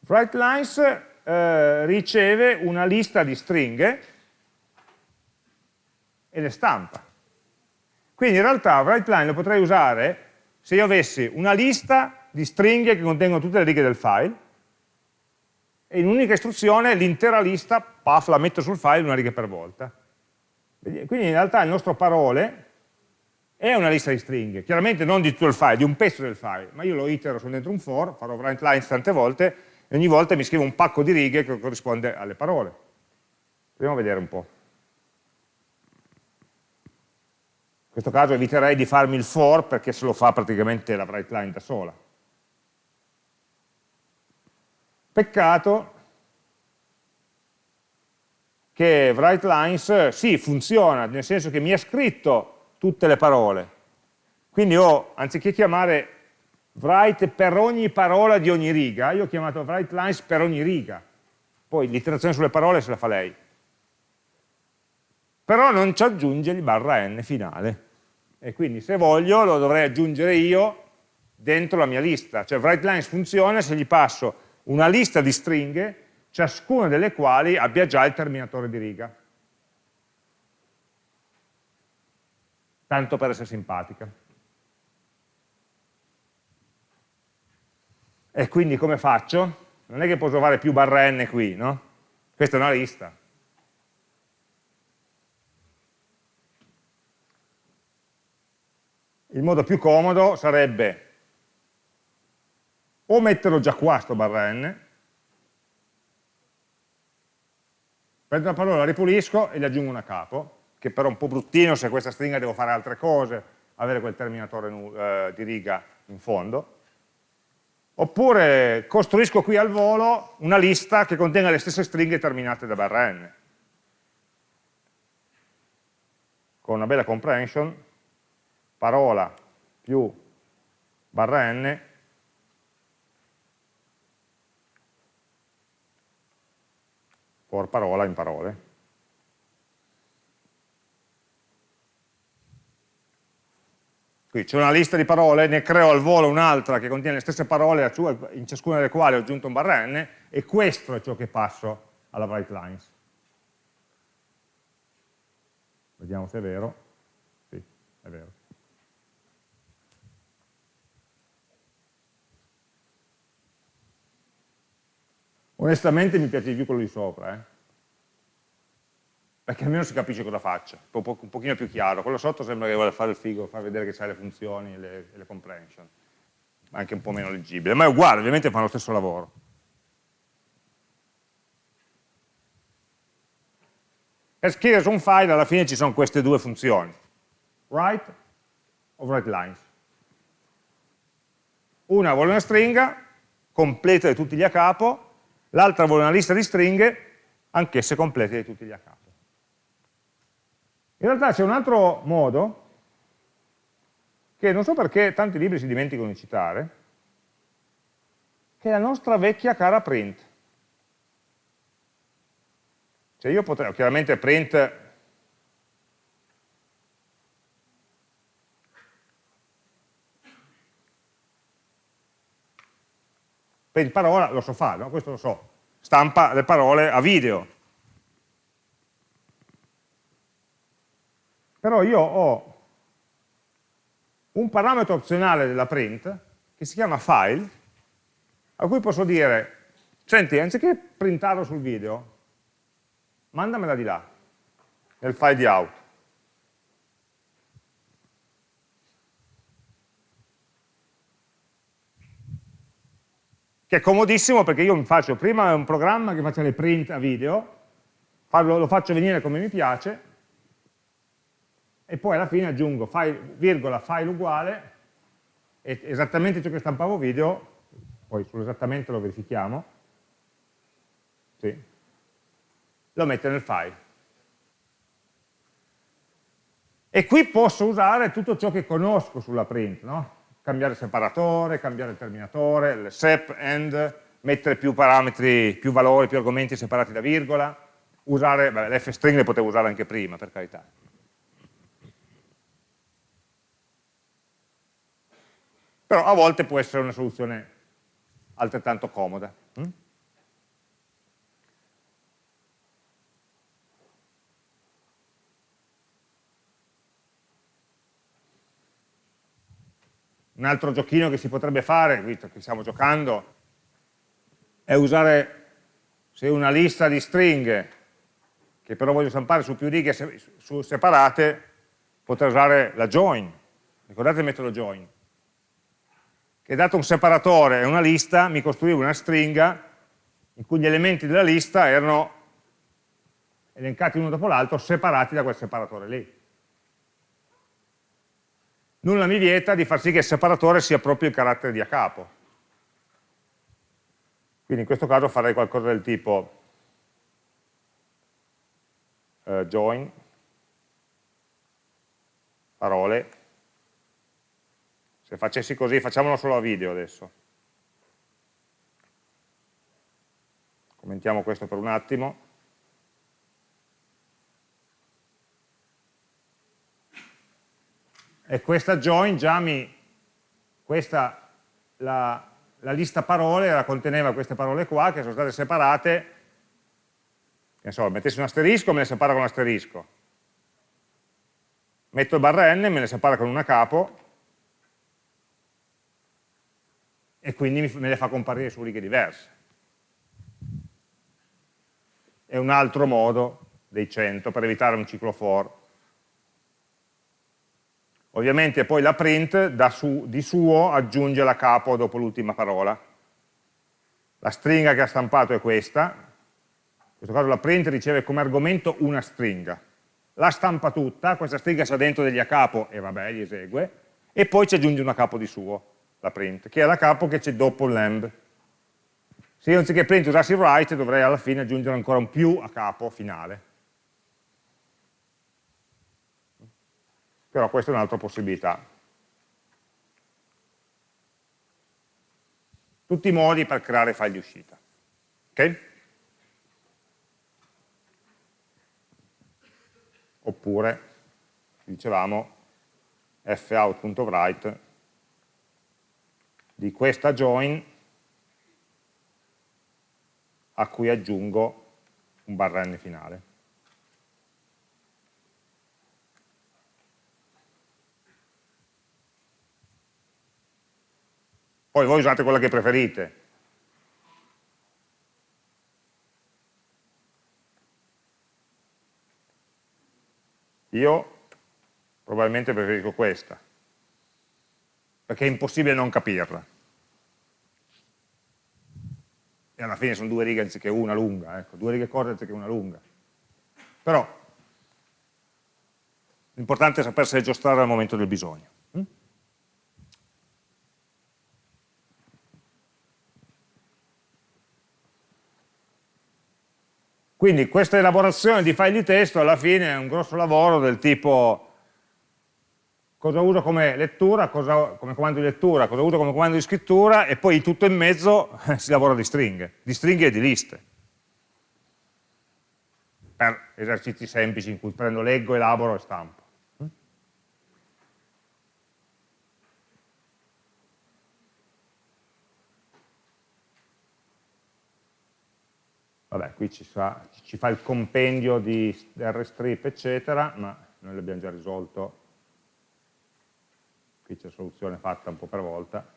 Write lines eh, riceve una lista di stringhe e le stampa. Quindi in realtà WriteLine lo potrei usare se io avessi una lista di stringhe che contengono tutte le righe del file e in un'unica istruzione l'intera lista, paf, la metto sul file una riga per volta. Quindi in realtà il nostro parole è una lista di stringhe, chiaramente non di tutto il file, di un pezzo del file, ma io lo itero su dentro un for, farò write tante volte e ogni volta mi scrivo un pacco di righe che corrisponde alle parole. Proviamo a vedere un po'. In questo caso eviterei di farmi il for perché se lo fa praticamente la write line da sola. Peccato che write lines sì, funziona, nel senso che mi ha scritto tutte le parole. Quindi ho, anziché chiamare write per ogni parola di ogni riga, io ho chiamato write lines per ogni riga. Poi l'iterazione sulle parole se la fa lei però non ci aggiunge il barra n finale. E quindi se voglio lo dovrei aggiungere io dentro la mia lista. Cioè writeLines funziona se gli passo una lista di stringhe, ciascuna delle quali abbia già il terminatore di riga. Tanto per essere simpatica. E quindi come faccio? Non è che posso trovare più barra n qui, no? Questa è una lista. il modo più comodo sarebbe o metterlo già qua sto barra n, prendo una parola, la ripulisco e gli aggiungo una capo, che però è un po' bruttino se questa stringa devo fare altre cose, avere quel terminatore eh, di riga in fondo, oppure costruisco qui al volo una lista che contenga le stesse stringhe terminate da barra n, con una bella comprehension, parola più barra n for parola in parole. Qui c'è una lista di parole, ne creo al volo un'altra che contiene le stesse parole, in ciascuna delle quali ho aggiunto un barra n, e questo è ciò che passo alla write lines. Vediamo se è vero. Sì, è vero. Onestamente mi piace di più quello di sopra, eh? perché almeno si capisce cosa faccio, un, po un pochino più chiaro. Quello sotto sembra che vuole fare il figo, far vedere che c'è le funzioni e le, le comprehension, anche un po' meno leggibile, ma è uguale, ovviamente fa lo stesso lavoro. Per scrivere su un file alla fine ci sono queste due funzioni, write o write lines. Una vuole una stringa, completa di tutti gli a capo, l'altra vuole una lista di stringhe, anch'esse complete di tutti gli a capo. In realtà c'è un altro modo, che non so perché tanti libri si dimenticano di citare, che è la nostra vecchia cara print. Cioè io potrei, chiaramente print Per parola lo so fare, no? questo lo so, stampa le parole a video. Però io ho un parametro opzionale della print che si chiama file, a cui posso dire, senti, anziché printarlo sul video, mandamela di là, nel file di out. Che è comodissimo perché io mi faccio prima un programma che faccia le print a video, lo faccio venire come mi piace, e poi alla fine aggiungo file, virgola, file uguale, esattamente ciò che stampavo video, poi sull'esattamente lo verifichiamo, sì, lo mette nel file. E qui posso usare tutto ciò che conosco sulla print, no? Cambiare separatore, cambiare il terminatore, il sep, end, mettere più parametri, più valori, più argomenti separati da virgola, usare, l'fstring le potevo usare anche prima, per carità. Però a volte può essere una soluzione altrettanto comoda. Hm? Un altro giochino che si potrebbe fare, visto che stiamo giocando, è usare, se una lista di stringhe, che però voglio stampare su più righe su separate, potrei usare la join. Ricordate il metodo join? Che dato un separatore e una lista, mi costruivo una stringa in cui gli elementi della lista erano elencati uno dopo l'altro, separati da quel separatore lì nulla mi vieta di far sì che il separatore sia proprio il carattere di a capo. Quindi in questo caso farei qualcosa del tipo uh, join, parole, se facessi così, facciamolo solo a video adesso. Commentiamo questo per un attimo. E questa join già mi, questa, la, la lista parole la conteneva queste parole qua che sono state separate, che so, mettessi un asterisco me le separa con un asterisco, metto il barra n, me le separa con una capo, e quindi me le fa comparire su righe diverse. È un altro modo dei 100 per evitare un ciclo for Ovviamente poi la print su, di suo aggiunge la capo dopo l'ultima parola. La stringa che ha stampato è questa, in questo caso la print riceve come argomento una stringa. La stampa tutta, questa stringa sta dentro degli a capo e vabbè, gli esegue, e poi ci aggiunge una capo di suo, la print, che è la capo che c'è dopo lamb. Se io anziché print usassi write dovrei alla fine aggiungere ancora un più a capo finale. Però questa è un'altra possibilità. Tutti i modi per creare file di uscita. Ok? Oppure, dicevamo, fout.write di questa join a cui aggiungo un barra n finale. Poi voi usate quella che preferite. Io probabilmente preferisco questa, perché è impossibile non capirla. E alla fine sono due righe anziché una lunga, ecco, due righe corte anziché una lunga. Però l'importante è sapersi giostrare al momento del bisogno. Quindi questa elaborazione di file di testo alla fine è un grosso lavoro del tipo cosa uso come lettura, cosa, come comando di lettura, cosa uso come comando di scrittura e poi tutto in mezzo si lavora di stringhe, di stringhe e di liste. Per esercizi semplici in cui prendo, leggo, elaboro e stampo. Vabbè, qui ci fa, ci fa il compendio di rstrip, eccetera, ma noi l'abbiamo già risolto. Qui c'è soluzione fatta un po' per volta.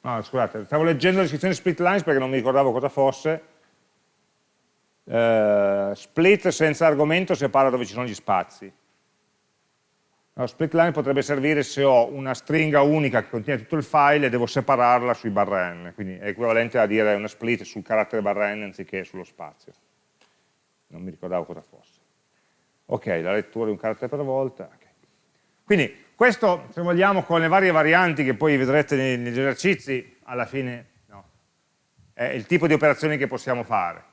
No, scusate, stavo leggendo la descrizione split lines perché non mi ricordavo cosa fosse, eh, split senza argomento separa dove ci sono gli spazi. No, split line potrebbe servire se ho una stringa unica che contiene tutto il file e devo separarla sui barra n, quindi è equivalente a dire una split sul carattere barra n anziché sullo spazio. Non mi ricordavo cosa fosse. Ok, la lettura di un carattere per volta. Okay. Quindi questo, se vogliamo, con le varie varianti che poi vedrete negli esercizi, alla fine no, è il tipo di operazioni che possiamo fare.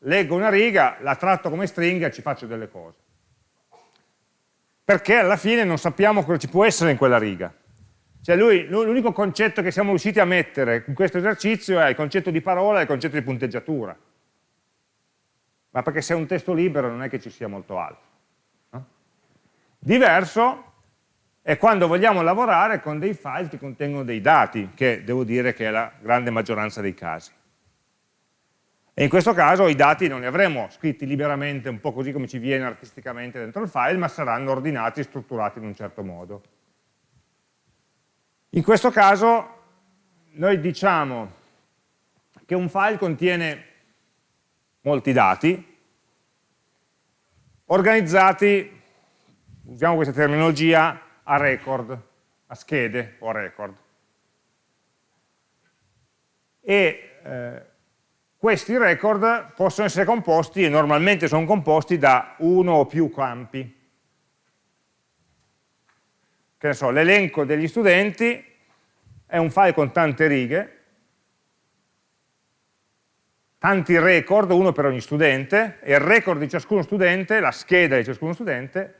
Leggo una riga, la tratto come stringa e ci faccio delle cose perché alla fine non sappiamo cosa ci può essere in quella riga. Cioè l'unico concetto che siamo riusciti a mettere in questo esercizio è il concetto di parola e il concetto di punteggiatura. Ma perché se è un testo libero non è che ci sia molto altro. No? Diverso è quando vogliamo lavorare con dei file che contengono dei dati, che devo dire che è la grande maggioranza dei casi. E in questo caso i dati non li avremo scritti liberamente, un po' così come ci viene artisticamente dentro il file, ma saranno ordinati e strutturati in un certo modo. In questo caso noi diciamo che un file contiene molti dati, organizzati, usiamo questa terminologia, a record, a schede o a record. E eh, questi record possono essere composti, e normalmente sono composti, da uno o più campi. Che ne so, l'elenco degli studenti è un file con tante righe, tanti record, uno per ogni studente, e il record di ciascuno studente, la scheda di ciascuno studente,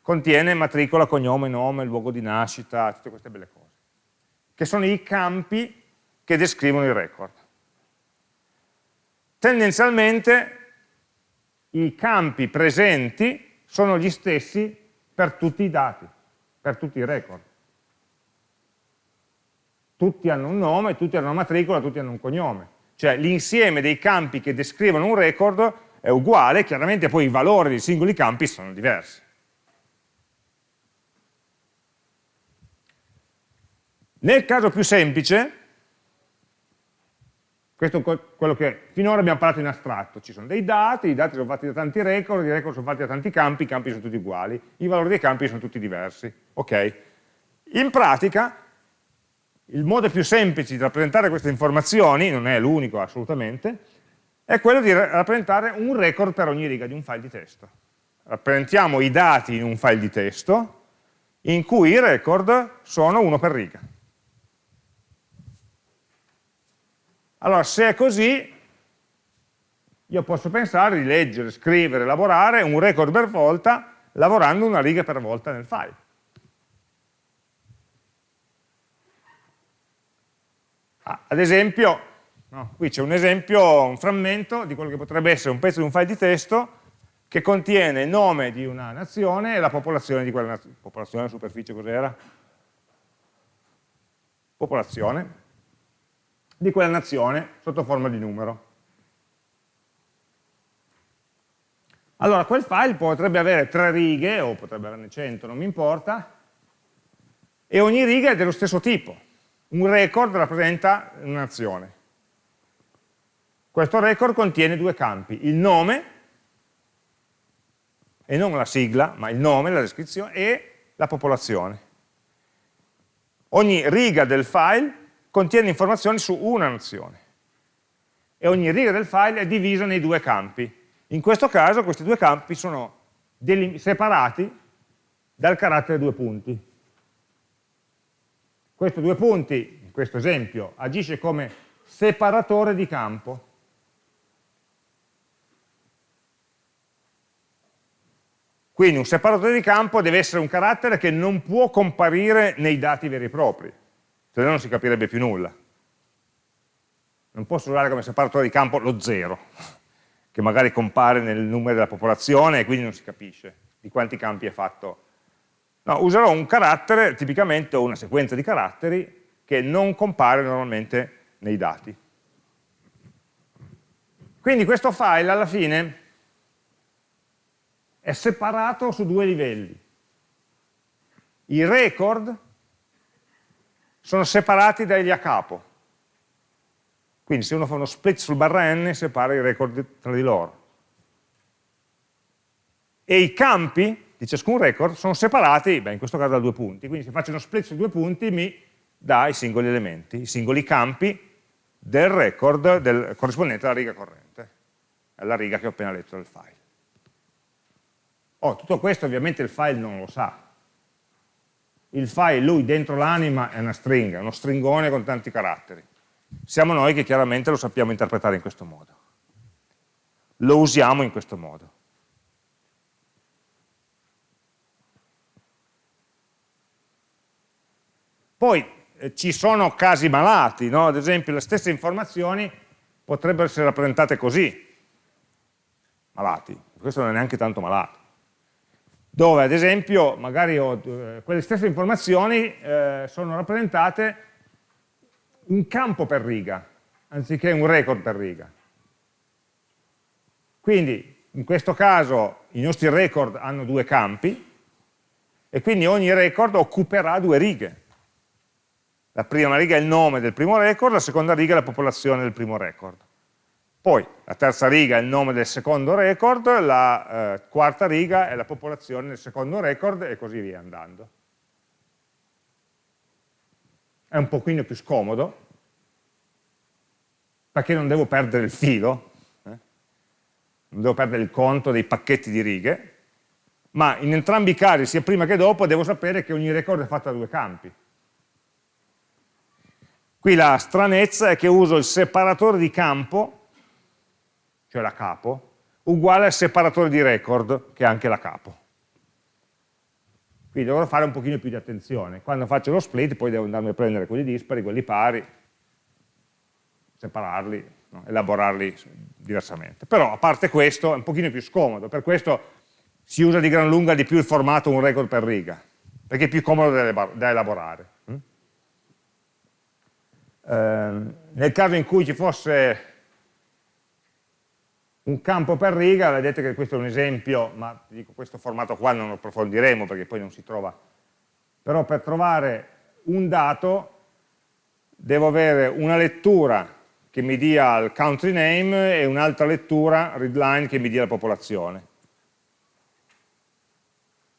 contiene matricola, cognome, nome, luogo di nascita, tutte queste belle cose, che sono i campi che descrivono il record tendenzialmente i campi presenti sono gli stessi per tutti i dati, per tutti i record. Tutti hanno un nome, tutti hanno una matricola, tutti hanno un cognome. Cioè l'insieme dei campi che descrivono un record è uguale, chiaramente poi i valori dei singoli campi sono diversi. Nel caso più semplice, questo è quello che finora abbiamo parlato in astratto. Ci sono dei dati, i dati sono fatti da tanti record, i record sono fatti da tanti campi, i campi sono tutti uguali, i valori dei campi sono tutti diversi. Ok? In pratica, il modo più semplice di rappresentare queste informazioni, non è l'unico assolutamente, è quello di rappresentare un record per ogni riga di un file di testo. Rappresentiamo i dati in un file di testo, in cui i record sono uno per riga. Allora, se è così, io posso pensare di leggere, scrivere, lavorare un record per volta, lavorando una riga per volta nel file. Ah, ad esempio, no, qui c'è un esempio, un frammento di quello che potrebbe essere un pezzo di un file di testo che contiene il nome di una nazione e la popolazione di quella nazione. Popolazione, superficie, cos'era? Popolazione di quella nazione sotto forma di numero. Allora, quel file potrebbe avere tre righe, o potrebbe averne 100, non mi importa, e ogni riga è dello stesso tipo. Un record rappresenta una nazione. Questo record contiene due campi, il nome, e non la sigla, ma il nome, la descrizione, e la popolazione. Ogni riga del file contiene informazioni su una nazione e ogni riga del file è divisa nei due campi. In questo caso questi due campi sono separati dal carattere due punti. Questo due punti, in questo esempio, agisce come separatore di campo. Quindi un separatore di campo deve essere un carattere che non può comparire nei dati veri e propri se no non si capirebbe più nulla. Non posso usare come separatore di campo lo zero, che magari compare nel numero della popolazione e quindi non si capisce di quanti campi è fatto. No, userò un carattere, tipicamente una sequenza di caratteri, che non compare normalmente nei dati. Quindi questo file alla fine è separato su due livelli. I record sono separati dagli a capo. Quindi se uno fa uno split sul barra n, separa i record tra di loro. E i campi di ciascun record sono separati, beh, in questo caso da due punti, quindi se faccio uno split su due punti mi dà i singoli elementi, i singoli campi del record del, corrispondente alla riga corrente, alla riga che ho appena letto del file. Oh, tutto questo ovviamente il file non lo sa. Il file, lui dentro l'anima è una stringa, uno stringone con tanti caratteri. Siamo noi che chiaramente lo sappiamo interpretare in questo modo. Lo usiamo in questo modo. Poi eh, ci sono casi malati, no? ad esempio le stesse informazioni potrebbero essere rappresentate così, malati, questo non è neanche tanto malato, dove ad esempio magari ho, eh, quelle stesse informazioni eh, sono rappresentate un campo per riga, anziché un record per riga. Quindi in questo caso i nostri record hanno due campi e quindi ogni record occuperà due righe. La prima riga è il nome del primo record, la seconda riga è la popolazione del primo record. Poi la terza riga è il nome del secondo record, la eh, quarta riga è la popolazione del secondo record e così via andando. È un pochino più scomodo, perché non devo perdere il filo, eh? non devo perdere il conto dei pacchetti di righe, ma in entrambi i casi, sia prima che dopo, devo sapere che ogni record è fatto da due campi. Qui la stranezza è che uso il separatore di campo, cioè la capo, uguale al separatore di record, che è anche la capo. Quindi dovrò fare un pochino più di attenzione. Quando faccio lo split poi devo andarmi a prendere quelli dispari, quelli pari, separarli, no? elaborarli diversamente. Però a parte questo è un pochino più scomodo, per questo si usa di gran lunga di più il formato un record per riga, perché è più comodo da elaborare. Ehm, nel caso in cui ci fosse un campo per riga, vedete che questo è un esempio, ma dico questo formato qua non lo approfondiremo perché poi non si trova, però per trovare un dato devo avere una lettura che mi dia il country name e un'altra lettura, readline, che mi dia la popolazione.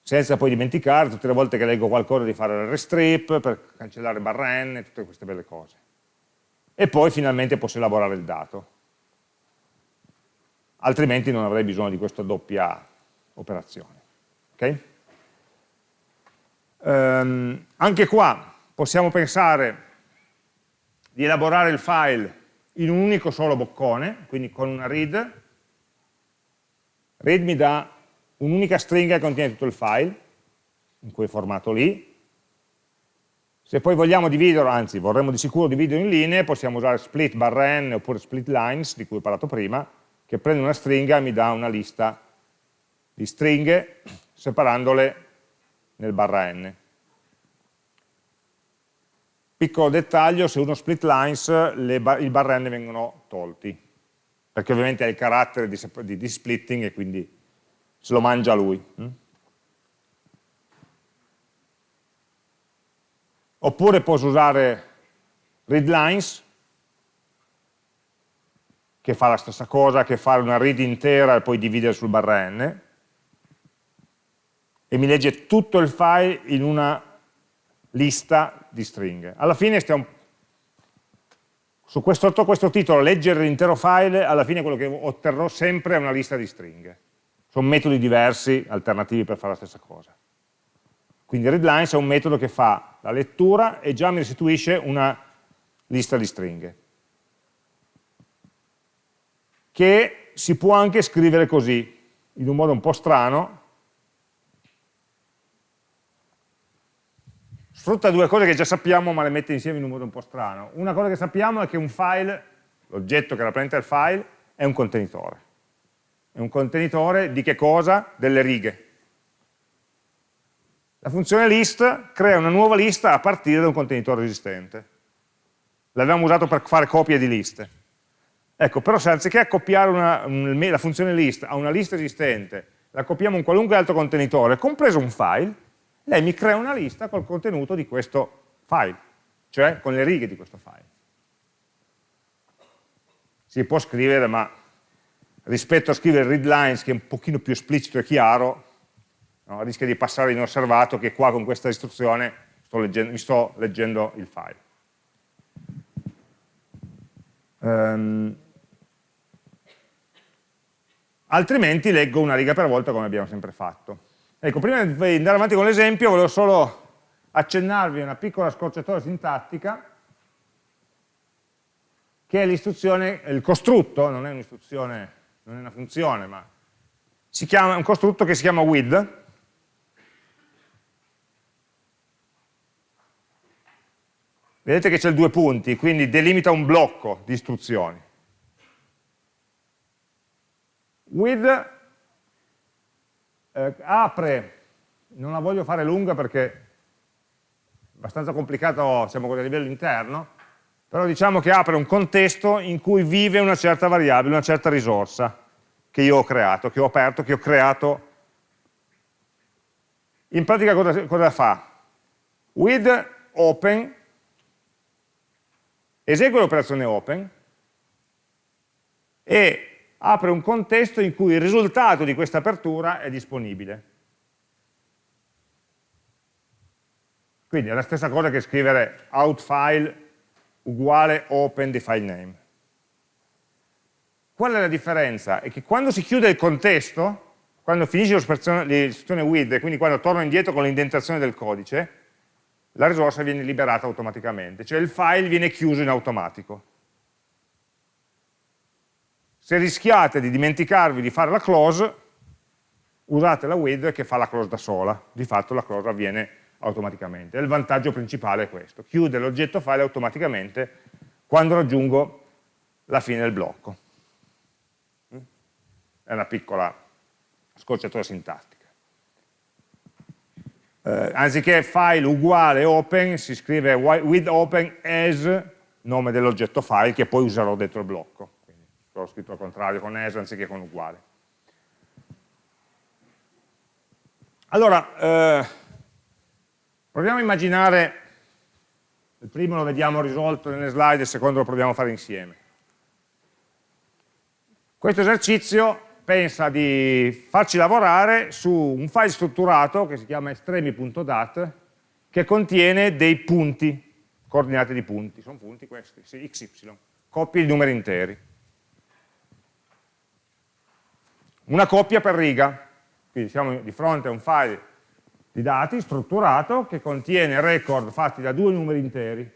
Senza poi dimenticare tutte le volte che leggo qualcosa di fare il restrip per cancellare barra n, tutte queste belle cose e poi finalmente posso elaborare il dato. Altrimenti non avrei bisogno di questa doppia operazione. Okay? Um, anche qua possiamo pensare di elaborare il file in un unico solo boccone, quindi con una read. Read mi dà un'unica stringa che contiene tutto il file, in quel formato lì, se poi vogliamo dividerlo, anzi vorremmo di sicuro dividerlo in linee, possiamo usare split barra n oppure split lines, di cui ho parlato prima, che prende una stringa e mi dà una lista di stringhe separandole nel barra n. Piccolo dettaglio, se uno split lines bar il barra n vengono tolti, perché ovviamente è il carattere di, di, di splitting e quindi se lo mangia lui. Hm? Oppure posso usare readlines, che fa la stessa cosa che fare una read intera e poi dividere sul barra n, e mi legge tutto il file in una lista di stringhe. Alla fine stiamo, su questo, sotto questo titolo, leggere l'intero file, alla fine quello che otterrò sempre è una lista di stringhe. Sono metodi diversi, alternativi per fare la stessa cosa. Quindi readlines è un metodo che fa la lettura e già mi restituisce una lista di stringhe. Che si può anche scrivere così, in un modo un po' strano. Sfrutta due cose che già sappiamo ma le mette insieme in un modo un po' strano. Una cosa che sappiamo è che un file, l'oggetto che rappresenta il file, è un contenitore. È un contenitore di che cosa? Delle righe la funzione list crea una nuova lista a partire da un contenitore esistente. L'abbiamo usato per fare copie di liste. Ecco, però se anziché accoppiare una, la funzione list a una lista esistente, la accoppiamo a un qualunque altro contenitore, compreso un file, lei mi crea una lista col contenuto di questo file, cioè con le righe di questo file. Si può scrivere, ma rispetto a scrivere readlines, che è un pochino più esplicito e chiaro, no? rischia di passare inosservato che qua con questa istruzione sto leggendo, mi sto leggendo il file. Um, altrimenti leggo una riga per volta come abbiamo sempre fatto. Ecco, prima di andare avanti con l'esempio volevo solo accennarvi una piccola scorciatoia sintattica che è l'istruzione, il costrutto, non è un'istruzione, non è una funzione, ma si chiama, un costrutto che si chiama with, Vedete che c'è due punti, quindi delimita un blocco di istruzioni. With eh, apre, non la voglio fare lunga perché è abbastanza complicato, con a livello interno, però diciamo che apre un contesto in cui vive una certa variabile, una certa risorsa che io ho creato, che ho aperto, che ho creato. In pratica cosa, cosa fa? With open esegue l'operazione open e apre un contesto in cui il risultato di questa apertura è disponibile. Quindi è la stessa cosa che scrivere outFile uguale open the file name. Qual è la differenza? È che quando si chiude il contesto, quando finisce l'istruzione with, quindi quando torno indietro con l'indentazione del codice, la risorsa viene liberata automaticamente, cioè il file viene chiuso in automatico. Se rischiate di dimenticarvi di fare la close, usate la with che fa la close da sola, di fatto la close avviene automaticamente. il vantaggio principale è questo, chiude l'oggetto file automaticamente quando raggiungo la fine del blocco. È una piccola scorciatura sintattica eh, anziché file uguale open, si scrive with open as nome dell'oggetto file che poi userò dentro il blocco. L'ho scritto al contrario, con as anziché con uguale. Allora, eh, proviamo a immaginare, il primo lo vediamo risolto nelle slide, il secondo lo proviamo a fare insieme. Questo esercizio pensa di farci lavorare su un file strutturato che si chiama estremi.dat che contiene dei punti, coordinate di punti, sono punti questi, sì, xy, coppie di numeri interi. Una coppia per riga, quindi siamo di fronte a un file di dati strutturato che contiene record fatti da due numeri interi,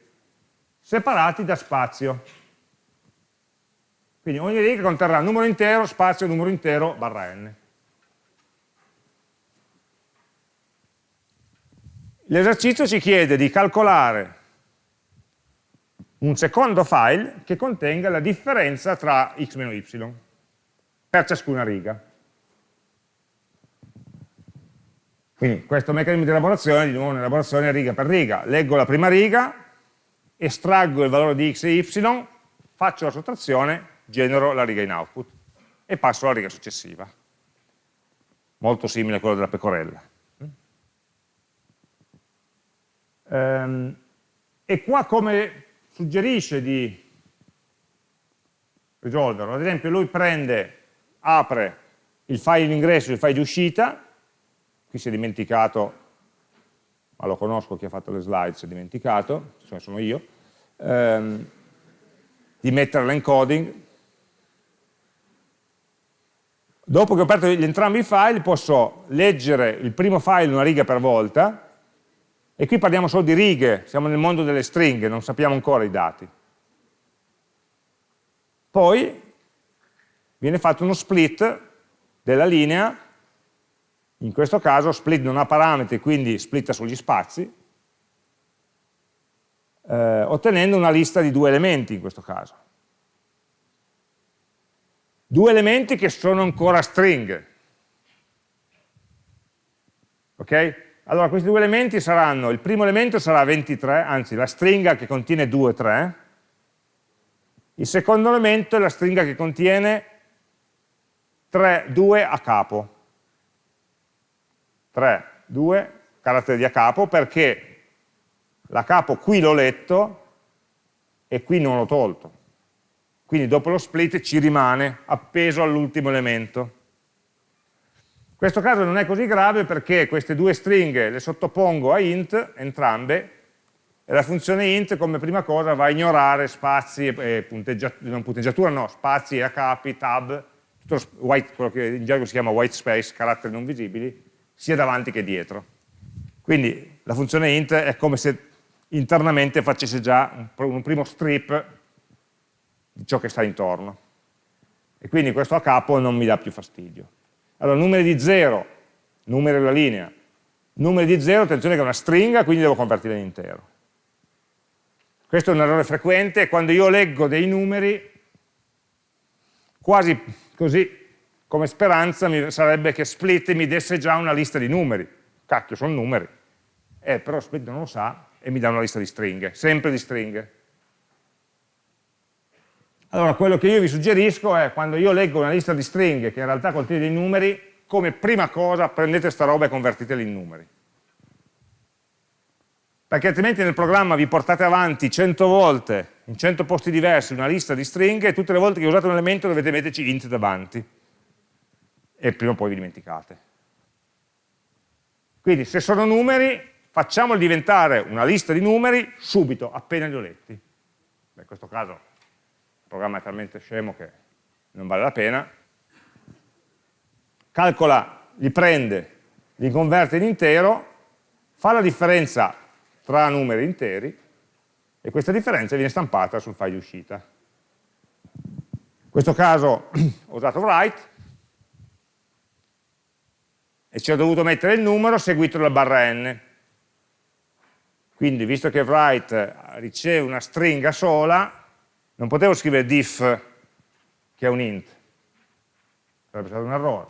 separati da spazio. Quindi ogni riga conterrà numero intero, spazio, numero intero, barra n. L'esercizio ci chiede di calcolare un secondo file che contenga la differenza tra x meno y per ciascuna riga. Quindi questo meccanismo di elaborazione, di nuovo un'elaborazione riga per riga. Leggo la prima riga, estraggo il valore di x e y, faccio la sottrazione genero la riga in output e passo alla riga successiva. Molto simile a quello della pecorella. Ehm, e qua come suggerisce di risolverlo? Ad esempio lui prende, apre il file di ingresso e il file di uscita, qui si è dimenticato, ma lo conosco chi ha fatto le slide, si è dimenticato, sono io, ehm, di mettere l'encoding, Dopo che ho aperto entrambi i file posso leggere il primo file una riga per volta. E qui parliamo solo di righe, siamo nel mondo delle stringhe, non sappiamo ancora i dati. Poi viene fatto uno split della linea, in questo caso split non ha parametri, quindi splitta sugli spazi, eh, ottenendo una lista di due elementi in questo caso due elementi che sono ancora string. Ok? Allora questi due elementi saranno, il primo elemento sarà 23, anzi la stringa che contiene 2, 3, il secondo elemento è la stringa che contiene 3, 2 a capo. 3, 2, carattere di a capo, perché la capo qui l'ho letto e qui non l'ho tolto. Quindi dopo lo split ci rimane appeso all'ultimo elemento. questo caso non è così grave perché queste due stringhe le sottopongo a int, entrambe, e la funzione int come prima cosa va a ignorare spazi e punteggiatura, non punteggiatura no, spazi, a capi, tab, white, quello che in gergo si chiama white space, caratteri non visibili, sia davanti che dietro. Quindi la funzione int è come se internamente facesse già un, un primo strip di ciò che sta intorno. E quindi questo a capo non mi dà più fastidio. Allora, numeri di 0, numeri della linea, numeri di 0, attenzione che è una stringa, quindi devo convertirla in intero. Questo è un errore frequente, quando io leggo dei numeri, quasi così, come speranza, mi, sarebbe che split mi desse già una lista di numeri. Cacchio, sono numeri. Eh, però split non lo sa e mi dà una lista di stringhe, sempre di stringhe. Allora, quello che io vi suggerisco è, quando io leggo una lista di stringhe che in realtà contiene dei numeri, come prima cosa prendete sta roba e convertitela in numeri perché altrimenti nel programma vi portate avanti 100 volte, in 100 posti diversi, una lista di stringhe e tutte le volte che usate un elemento dovete metterci int davanti e prima o poi vi dimenticate. Quindi se sono numeri, facciamoli diventare una lista di numeri subito, appena li ho letti. Beh, in questo caso il programma è talmente scemo che non vale la pena. Calcola, li prende, li converte in intero, fa la differenza tra numeri interi e questa differenza viene stampata sul file di uscita. In questo caso ho usato write e ci ho dovuto mettere il numero seguito dalla barra n. Quindi, visto che write riceve una stringa sola, non potevo scrivere diff, che è un int, sarebbe stato un errore.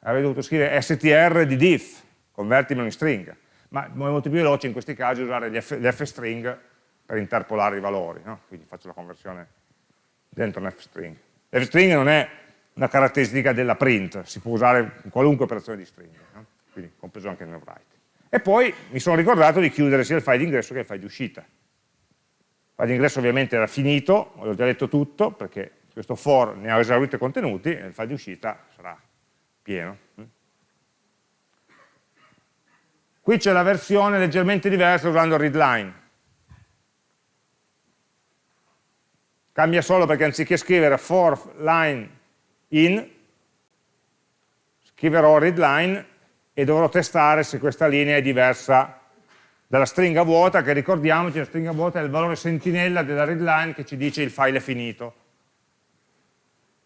Avrei dovuto scrivere str di diff, convertimelo in stringa ma è molto più veloce in questi casi usare gli f-string per interpolare i valori, no? quindi faccio la conversione dentro un f-string. F-string non è una caratteristica della print, si può usare in qualunque operazione di string, no? quindi compreso anche nel write. E poi mi sono ricordato di chiudere sia il file di ingresso che il file di uscita. Il file di ingresso ovviamente era finito, ho già detto tutto, perché questo for ne ha esaurito i contenuti, e il file di uscita sarà pieno. Qui c'è la versione leggermente diversa usando readline. Cambia solo perché anziché scrivere for line in, scriverò readline e dovrò testare se questa linea è diversa dalla stringa vuota, che ricordiamoci, la stringa vuota è il valore sentinella della readline che ci dice il file è finito.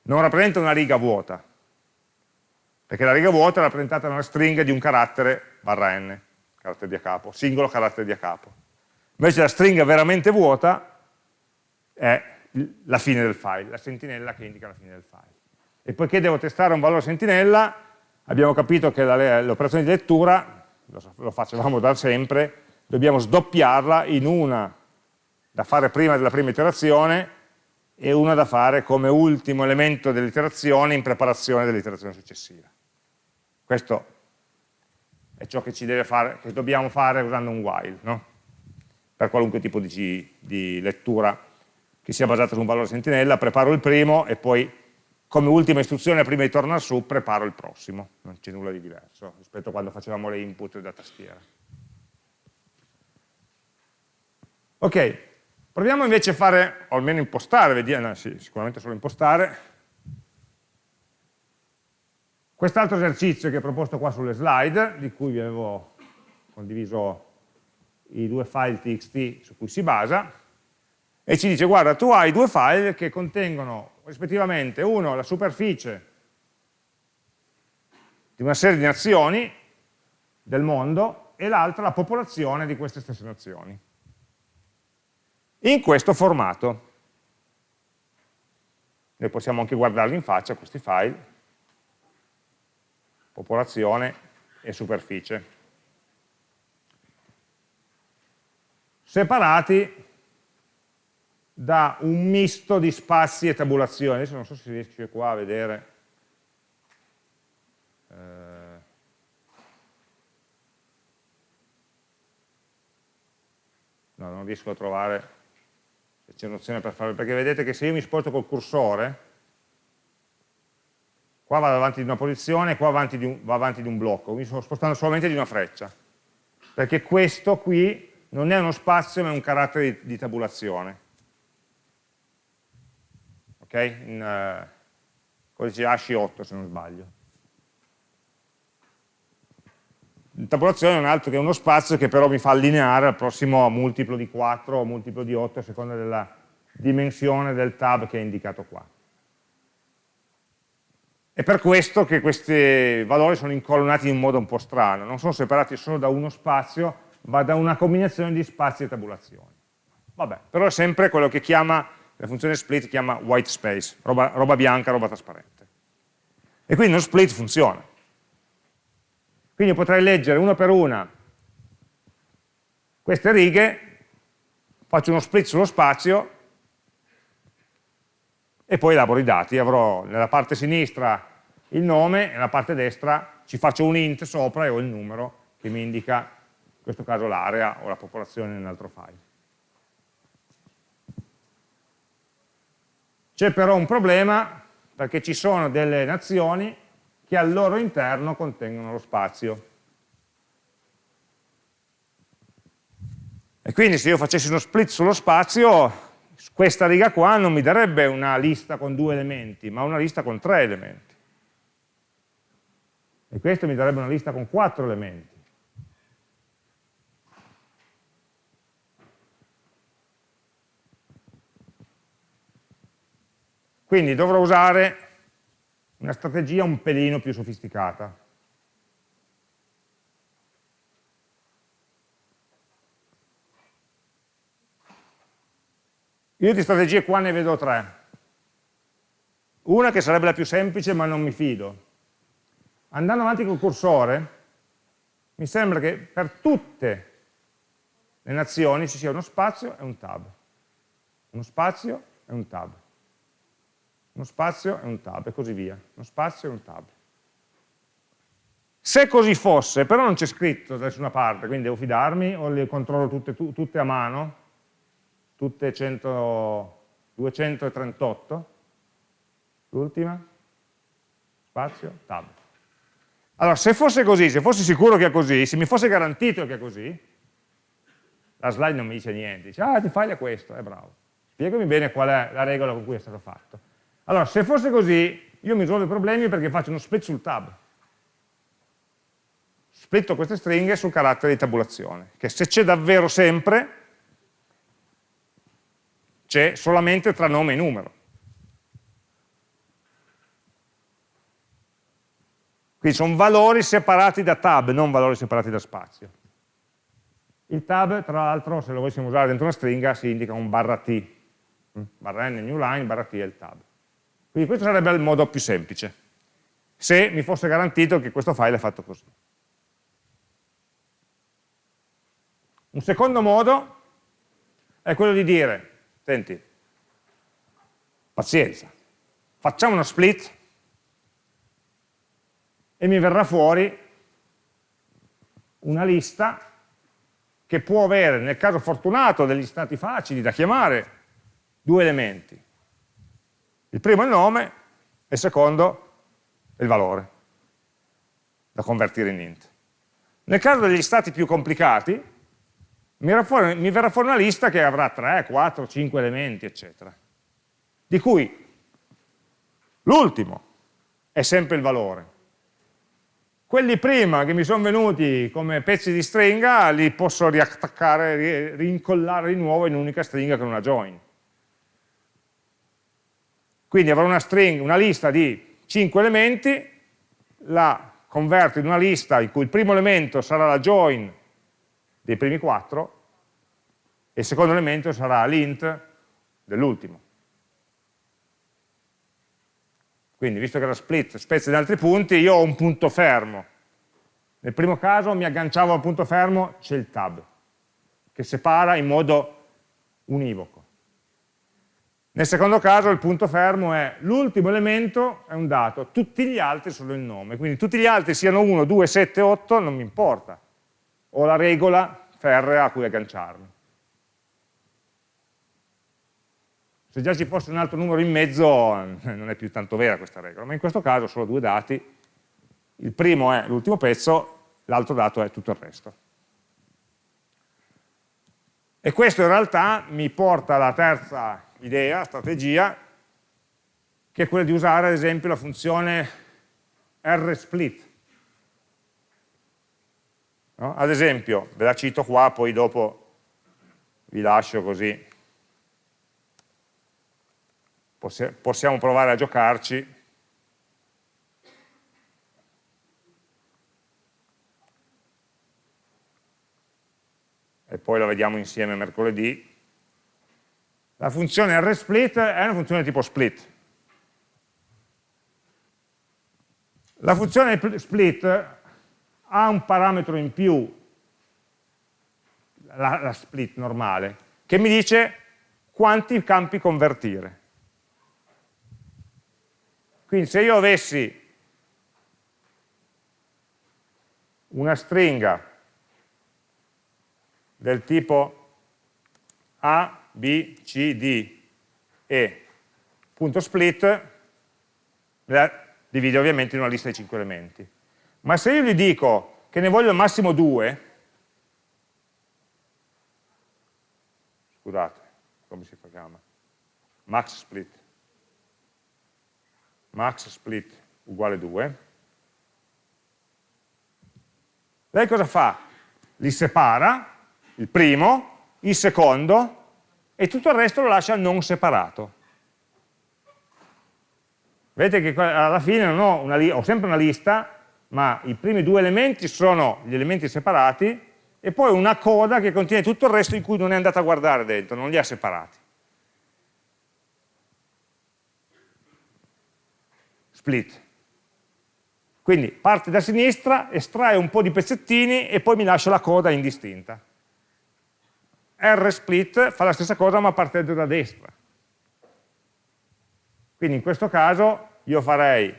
Non rappresenta una riga vuota, perché la riga vuota è rappresentata da una stringa di un carattere barra n carattere di a capo, singolo carattere di a capo. Invece la stringa veramente vuota è la fine del file, la sentinella che indica la fine del file. E poiché devo testare un valore sentinella, abbiamo capito che l'operazione di lettura, lo facevamo da sempre, dobbiamo sdoppiarla in una da fare prima della prima iterazione e una da fare come ultimo elemento dell'iterazione in preparazione dell'iterazione successiva. Questo è ciò che, fare, che dobbiamo fare usando un while, no? per qualunque tipo di, di, lettura che sia basata su un valore sentinella, preparo il primo e poi come ultima istruzione prima di tornare su preparo il prossimo, non c'è nulla di diverso rispetto a quando facevamo le input da tastiera. Ok, proviamo invece a fare, o almeno impostare, vediamo, no, sì, sicuramente solo impostare, Quest'altro esercizio che è proposto qua sulle slide, di cui vi avevo condiviso i due file txt su cui si basa, e ci dice guarda tu hai due file che contengono rispettivamente uno la superficie di una serie di nazioni del mondo e l'altra la popolazione di queste stesse nazioni. In questo formato. Noi possiamo anche guardarli in faccia questi file. Popolazione e superficie. Separati da un misto di spazi e tabulazioni. Adesso non so se si riesce qua a vedere. Eh, no, non riesco a trovare se c'è un'opzione per farlo, perché vedete che se io mi sposto col cursore, qua vado avanti di una posizione, qua avanti un, va avanti di un blocco, mi sto spostando solamente di una freccia, perché questo qui non è uno spazio ma è un carattere di, di tabulazione. Ok? In uh, codice ASCII 8 se non sbaglio. La tabulazione non è altro che uno spazio che però mi fa allineare al prossimo multiplo di 4 o multiplo di 8 a seconda della dimensione del tab che è indicato qua. È per questo che questi valori sono incolonnati in modo un po' strano, non sono separati solo da uno spazio, ma da una combinazione di spazi e tabulazioni. Vabbè, però è sempre quello che chiama, la funzione split chiama white space, roba, roba bianca, roba trasparente. E quindi uno split funziona. Quindi potrei leggere una per una queste righe, faccio uno split sullo spazio e poi elaboro i dati, avrò nella parte sinistra il nome e nella parte destra ci faccio un int sopra e ho il numero che mi indica in questo caso l'area o la popolazione nell'altro file. C'è però un problema perché ci sono delle nazioni che al loro interno contengono lo spazio. E quindi se io facessi uno split sullo spazio questa riga qua non mi darebbe una lista con due elementi, ma una lista con tre elementi. E questo mi darebbe una lista con quattro elementi. Quindi dovrò usare una strategia un pelino più sofisticata. Io di strategie qua ne vedo tre. Una che sarebbe la più semplice ma non mi fido. Andando avanti col cursore, mi sembra che per tutte le nazioni ci sia uno spazio e un tab. Uno spazio e un tab. Uno spazio e un tab e così via. Uno spazio e un tab. Se così fosse, però non c'è scritto da nessuna parte, quindi devo fidarmi o le controllo tutte, tutte a mano, tutte 100, 238, l'ultima, spazio, tab. Allora, se fosse così, se fossi sicuro che è così, se mi fosse garantito che è così, la slide non mi dice niente, dice, ah, ti fai a questo, è bravo. Spiegami bene qual è la regola con cui è stato fatto. Allora, se fosse così, io mi risolvo i problemi perché faccio uno split sul tab. Splitto queste stringhe sul carattere di tabulazione, che se c'è davvero sempre, c'è solamente tra nome e numero. Quindi sono valori separati da tab, non valori separati da spazio. Il tab, tra l'altro, se lo volessimo usare dentro una stringa, si indica un barra T. Mm? Barra N, new line, barra T è il tab. Quindi questo sarebbe il modo più semplice, se mi fosse garantito che questo file è fatto così. Un secondo modo è quello di dire Senti, pazienza, facciamo uno split e mi verrà fuori una lista che può avere, nel caso fortunato, degli stati facili da chiamare, due elementi. Il primo è il nome e il secondo è il valore da convertire in int. Nel caso degli stati più complicati, mi verrà, fuori, una lista che avrà 3, 4, 5 elementi, eccetera, di cui l'ultimo è sempre il valore. Quelli prima che mi sono venuti come pezzi di stringa li posso riattaccare, rincollare di nuovo in un'unica stringa con una join. Quindi avrò una, string, una lista di 5 elementi, la converto in una lista in cui il primo elemento sarà la join dei primi 4 e il secondo elemento sarà l'int dell'ultimo. Quindi, visto che la split spezza in altri punti, io ho un punto fermo. Nel primo caso mi agganciavo al punto fermo, c'è il tab, che separa in modo univoco. Nel secondo caso il punto fermo è l'ultimo elemento è un dato, tutti gli altri sono il nome, quindi tutti gli altri siano 1, 2, 7, 8, non mi importa. Ho la regola ferrea a cui agganciarmi. Se già ci fosse un altro numero in mezzo non è più tanto vera questa regola, ma in questo caso solo due dati, il primo è l'ultimo pezzo, l'altro dato è tutto il resto. E questo in realtà mi porta alla terza idea, strategia, che è quella di usare ad esempio la funzione rsplit. No? Ad esempio, ve la cito qua, poi dopo vi lascio così possiamo provare a giocarci e poi lo vediamo insieme mercoledì la funzione rsplit è una funzione tipo split. La funzione split ha un parametro in più la, la split normale che mi dice quanti campi convertire. Quindi se io avessi una stringa del tipo A, B, C, D, E, punto split, la divide ovviamente in una lista di 5 elementi. Ma se io gli dico che ne voglio al massimo 2, scusate, come si chiama? Max split max split uguale 2, lei cosa fa? Li separa, il primo, il secondo, e tutto il resto lo lascia non separato. Vedete che alla fine ho, ho sempre una lista, ma i primi due elementi sono gli elementi separati, e poi una coda che contiene tutto il resto in cui non è andata a guardare dentro, non li ha separati. split. Quindi parte da sinistra, estrae un po' di pezzettini e poi mi lascia la coda indistinta. R-split fa la stessa cosa ma partendo da destra. Quindi in questo caso io farei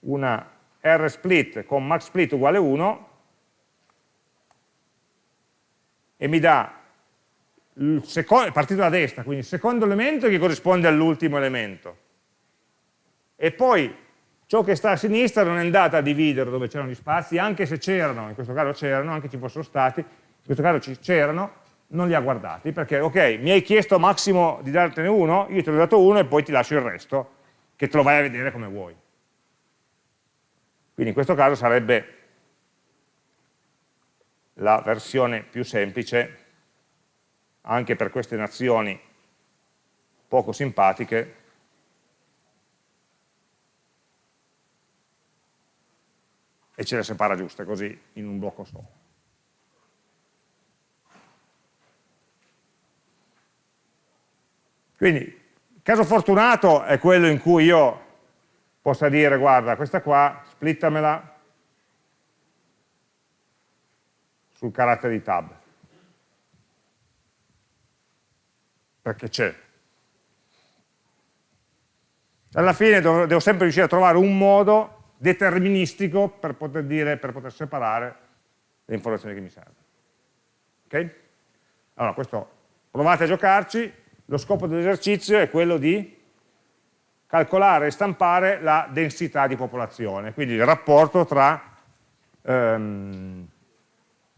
una R-split con max split uguale 1 e mi dà secondo, partito da destra, quindi il secondo elemento che corrisponde all'ultimo elemento e poi ciò che sta a sinistra non è andato a dividere dove c'erano gli spazi, anche se c'erano, in questo caso c'erano, anche ci fossero stati, in questo caso c'erano, non li ha guardati, perché ok, mi hai chiesto massimo di dartene uno, io te l'ho dato uno e poi ti lascio il resto, che te lo vai a vedere come vuoi. Quindi in questo caso sarebbe la versione più semplice, anche per queste nazioni poco simpatiche, e ce le separa giuste così in un blocco solo. Quindi il caso fortunato è quello in cui io possa dire guarda questa qua splittamela sul carattere di tab perché c'è alla fine devo sempre riuscire a trovare un modo deterministico per poter, dire, per poter separare le informazioni che mi servono. Ok? Allora, questo, provate a giocarci, lo scopo dell'esercizio è quello di calcolare e stampare la densità di popolazione, quindi il rapporto tra ehm,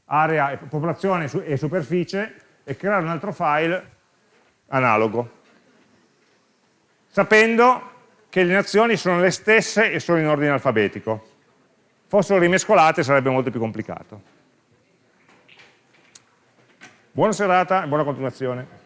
area, popolazione e superficie e creare un altro file analogo, sapendo che le nazioni sono le stesse e sono in ordine alfabetico. Fossero rimescolate sarebbe molto più complicato. Buona serata e buona continuazione.